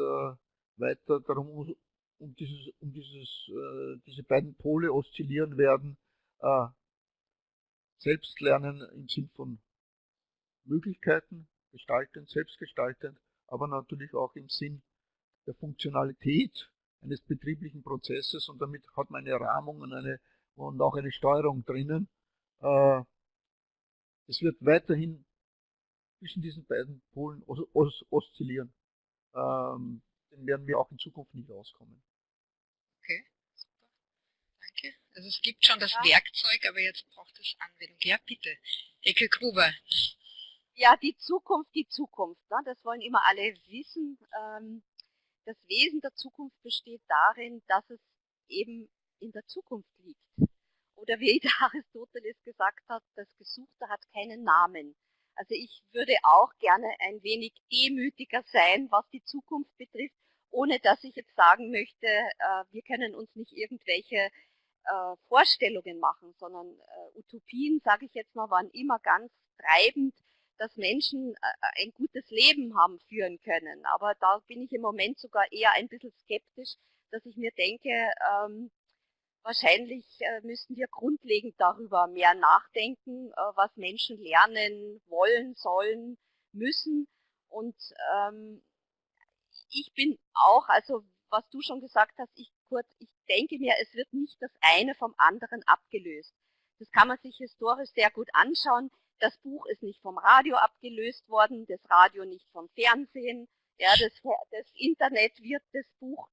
weiter darum um, dieses, um dieses, äh, diese beiden Pole oszillieren werden, äh, Selbstlernen im Sinn von Möglichkeiten, gestaltend, selbstgestaltend, aber natürlich auch im Sinn der Funktionalität eines betrieblichen Prozesses und damit hat man eine Rahmung und, eine, und auch eine Steuerung drinnen. Äh, es wird weiterhin zwischen diesen beiden Polen os os oszillieren. Ähm, den werden wir auch in Zukunft nicht auskommen. Okay, super. Danke. Also es gibt schon das ja. Werkzeug, aber jetzt braucht es Anwendung. Ja, bitte. Ecke Gruber. Ja, die Zukunft, die Zukunft. Ne? Das wollen immer alle wissen. Ähm, das Wesen der Zukunft besteht darin, dass es eben in der Zukunft liegt. Oder wie der *laughs* Aristoteles gesagt hat, das Gesuchte hat keinen Namen. Also ich würde auch gerne ein wenig demütiger sein, was die Zukunft betrifft, ohne dass ich jetzt sagen möchte, äh, wir können uns nicht irgendwelche äh, Vorstellungen machen, sondern äh, Utopien, sage ich jetzt mal, waren immer ganz treibend, dass Menschen ein gutes Leben haben führen können. Aber da bin ich im Moment sogar eher ein bisschen skeptisch, dass ich mir denke, ähm, Wahrscheinlich müssten wir grundlegend darüber mehr nachdenken, was Menschen lernen wollen, sollen, müssen. Und ähm, ich bin auch, also was du schon gesagt hast, ich, kurz, ich denke mir, es wird nicht das eine vom anderen abgelöst. Das kann man sich historisch sehr gut anschauen. Das Buch ist nicht vom Radio abgelöst worden, das Radio nicht vom Fernsehen. Ja, das, das Internet wird das Buch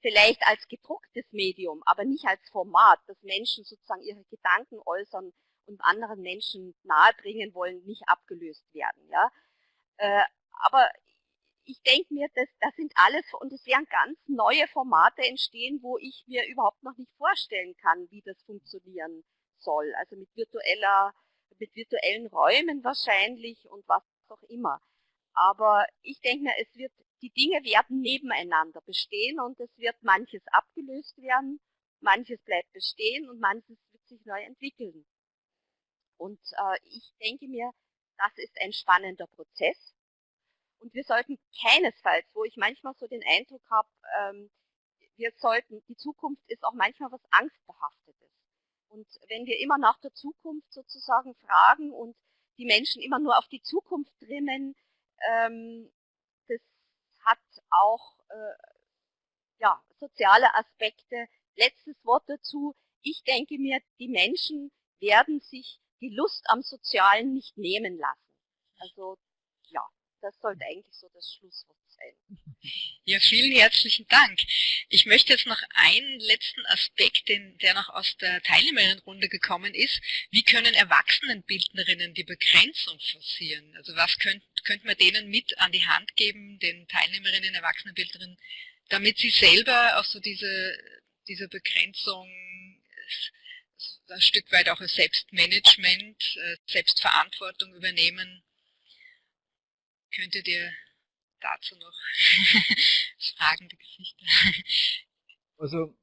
vielleicht als gedrucktes Medium, aber nicht als Format, dass Menschen sozusagen ihre Gedanken äußern und anderen Menschen nahebringen wollen, nicht abgelöst werden. Ja? Äh, aber ich denke mir, das, das sind alles, und es werden ganz neue Formate entstehen, wo ich mir überhaupt noch nicht vorstellen kann, wie das funktionieren soll. Also mit virtueller, mit virtuellen Räumen wahrscheinlich und was auch immer. Aber ich denke mir, es wird die Dinge werden nebeneinander bestehen und es wird manches abgelöst werden, manches bleibt bestehen und manches wird sich neu entwickeln. Und äh, ich denke mir, das ist ein spannender Prozess. Und wir sollten keinesfalls, wo ich manchmal so den Eindruck habe, ähm, wir sollten, die Zukunft ist auch manchmal was Angstbehaftetes. Und wenn wir immer nach der Zukunft sozusagen fragen und die Menschen immer nur auf die Zukunft trimmen, ähm, hat auch äh, ja, soziale Aspekte. Letztes Wort dazu. Ich denke mir, die Menschen werden sich die Lust am Sozialen nicht nehmen lassen. Also das sollte eigentlich so das Schlusswort sein. *laughs* Ja, vielen herzlichen Dank. Ich möchte jetzt noch einen letzten Aspekt, den, der noch aus der Teilnehmerinnenrunde gekommen ist. Wie können Erwachsenenbildnerinnen die Begrenzung forcieren? Also was könnte könnt man denen mit an die Hand geben, den Teilnehmerinnen, Erwachsenenbildnerinnen, damit sie selber auch so diese, diese Begrenzung ein Stück weit auch als Selbstmanagement, äh, Selbstverantwortung übernehmen. Könntet ihr dazu noch *laughs* fragende Gesichter? Also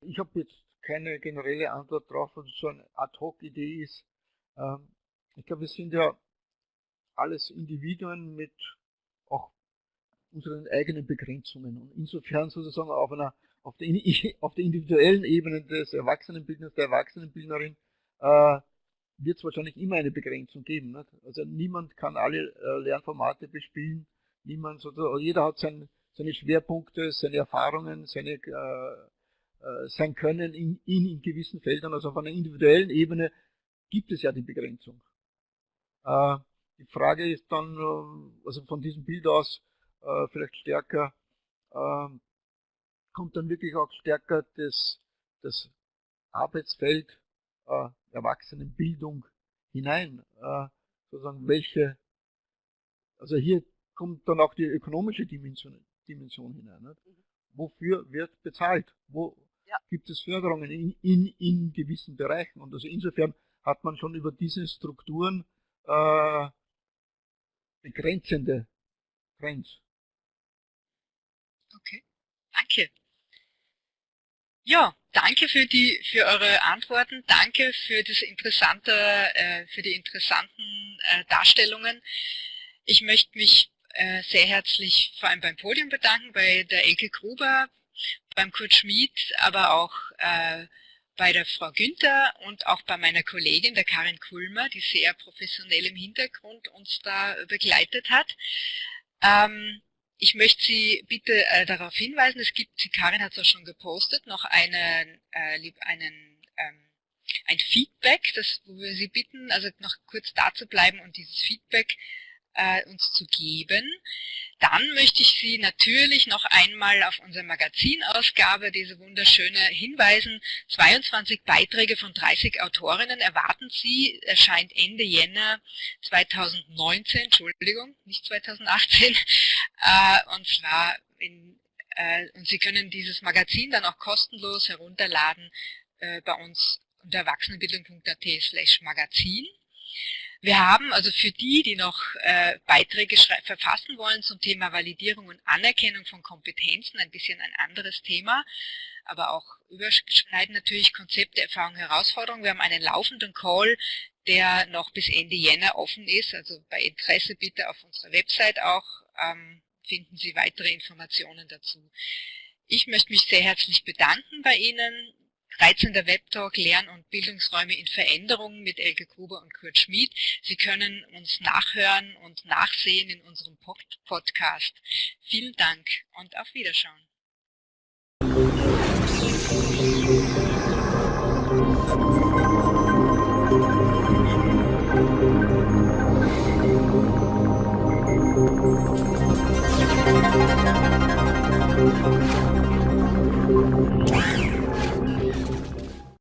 ich habe jetzt keine generelle Antwort drauf, was so eine Ad-Hoc-Idee ist. Ähm, ich glaube, wir sind ja alles Individuen mit auch unseren eigenen Begrenzungen. Und insofern sozusagen auf einer auf der, *laughs* auf der individuellen Ebene des Erwachsenenbildners, der Erwachsenenbildnerin, äh, wird es wahrscheinlich immer eine Begrenzung geben. Nicht? Also niemand kann alle äh, Lernformate bespielen, niemand sozusagen, jeder hat sein, seine Schwerpunkte, seine Erfahrungen, seine, äh, äh, sein Können in, in, in gewissen Feldern. Also auf einer individuellen Ebene gibt es ja die Begrenzung. Äh, die Frage ist dann, äh, also von diesem Bild aus äh, vielleicht stärker, kommt dann wirklich auch stärker das, das Arbeitsfeld Erwachsenenbildung hinein. sozusagen welche, also hier kommt dann auch die ökonomische Dimension, Dimension hinein. Nicht? Mhm. Wofür wird bezahlt? Wo ja. gibt es Förderungen in, in, in gewissen Bereichen? Und also insofern hat man schon über diese Strukturen äh, begrenzende Trends. Okay, danke. Ja, danke für die für eure Antworten, danke für das interessante, äh, für die interessanten äh, Darstellungen. Ich möchte mich äh, sehr herzlich vor allem beim Podium bedanken, bei der Elke Gruber, beim Kurt Schmid, aber auch äh, bei der Frau Günther und auch bei meiner Kollegin, der Karin Kulmer, die sehr professionell im Hintergrund uns da begleitet hat. Ähm, ich möchte Sie bitte äh, darauf hinweisen, es gibt, Karin hat es auch schon gepostet, noch einen, äh, einen ähm, ein Feedback, das, wo wir Sie bitten, also noch kurz da zu bleiben und dieses Feedback äh, uns zu geben. Dann möchte ich Sie natürlich noch einmal auf unsere Magazinausgabe, diese wunderschöne hinweisen. 22 Beiträge von 30 Autorinnen erwarten Sie, erscheint Ende Jänner 2019, Entschuldigung, nicht 2018, *laughs* äh, und zwar in, äh, und Sie können dieses Magazin dann auch kostenlos herunterladen äh, bei uns unter erwachsenenbildung.at slash magazin. Wir haben also für die, die noch äh, Beiträge verfassen wollen zum Thema Validierung und Anerkennung von Kompetenzen, ein bisschen ein anderes Thema, aber auch überschneiden natürlich Konzepte, Erfahrungen, Herausforderungen. Wir haben einen laufenden Call, der noch bis Ende Jänner offen ist, also bei Interesse bitte auf unserer Website auch ähm, finden Sie weitere Informationen dazu. Ich möchte mich sehr herzlich bedanken bei Ihnen. 13. Webtalk Lern- und Bildungsräume in Veränderung mit Elke Gruber und Kurt Schmid. Sie können uns nachhören und nachsehen in unserem Podcast. Vielen Dank und auf Wiederschauen.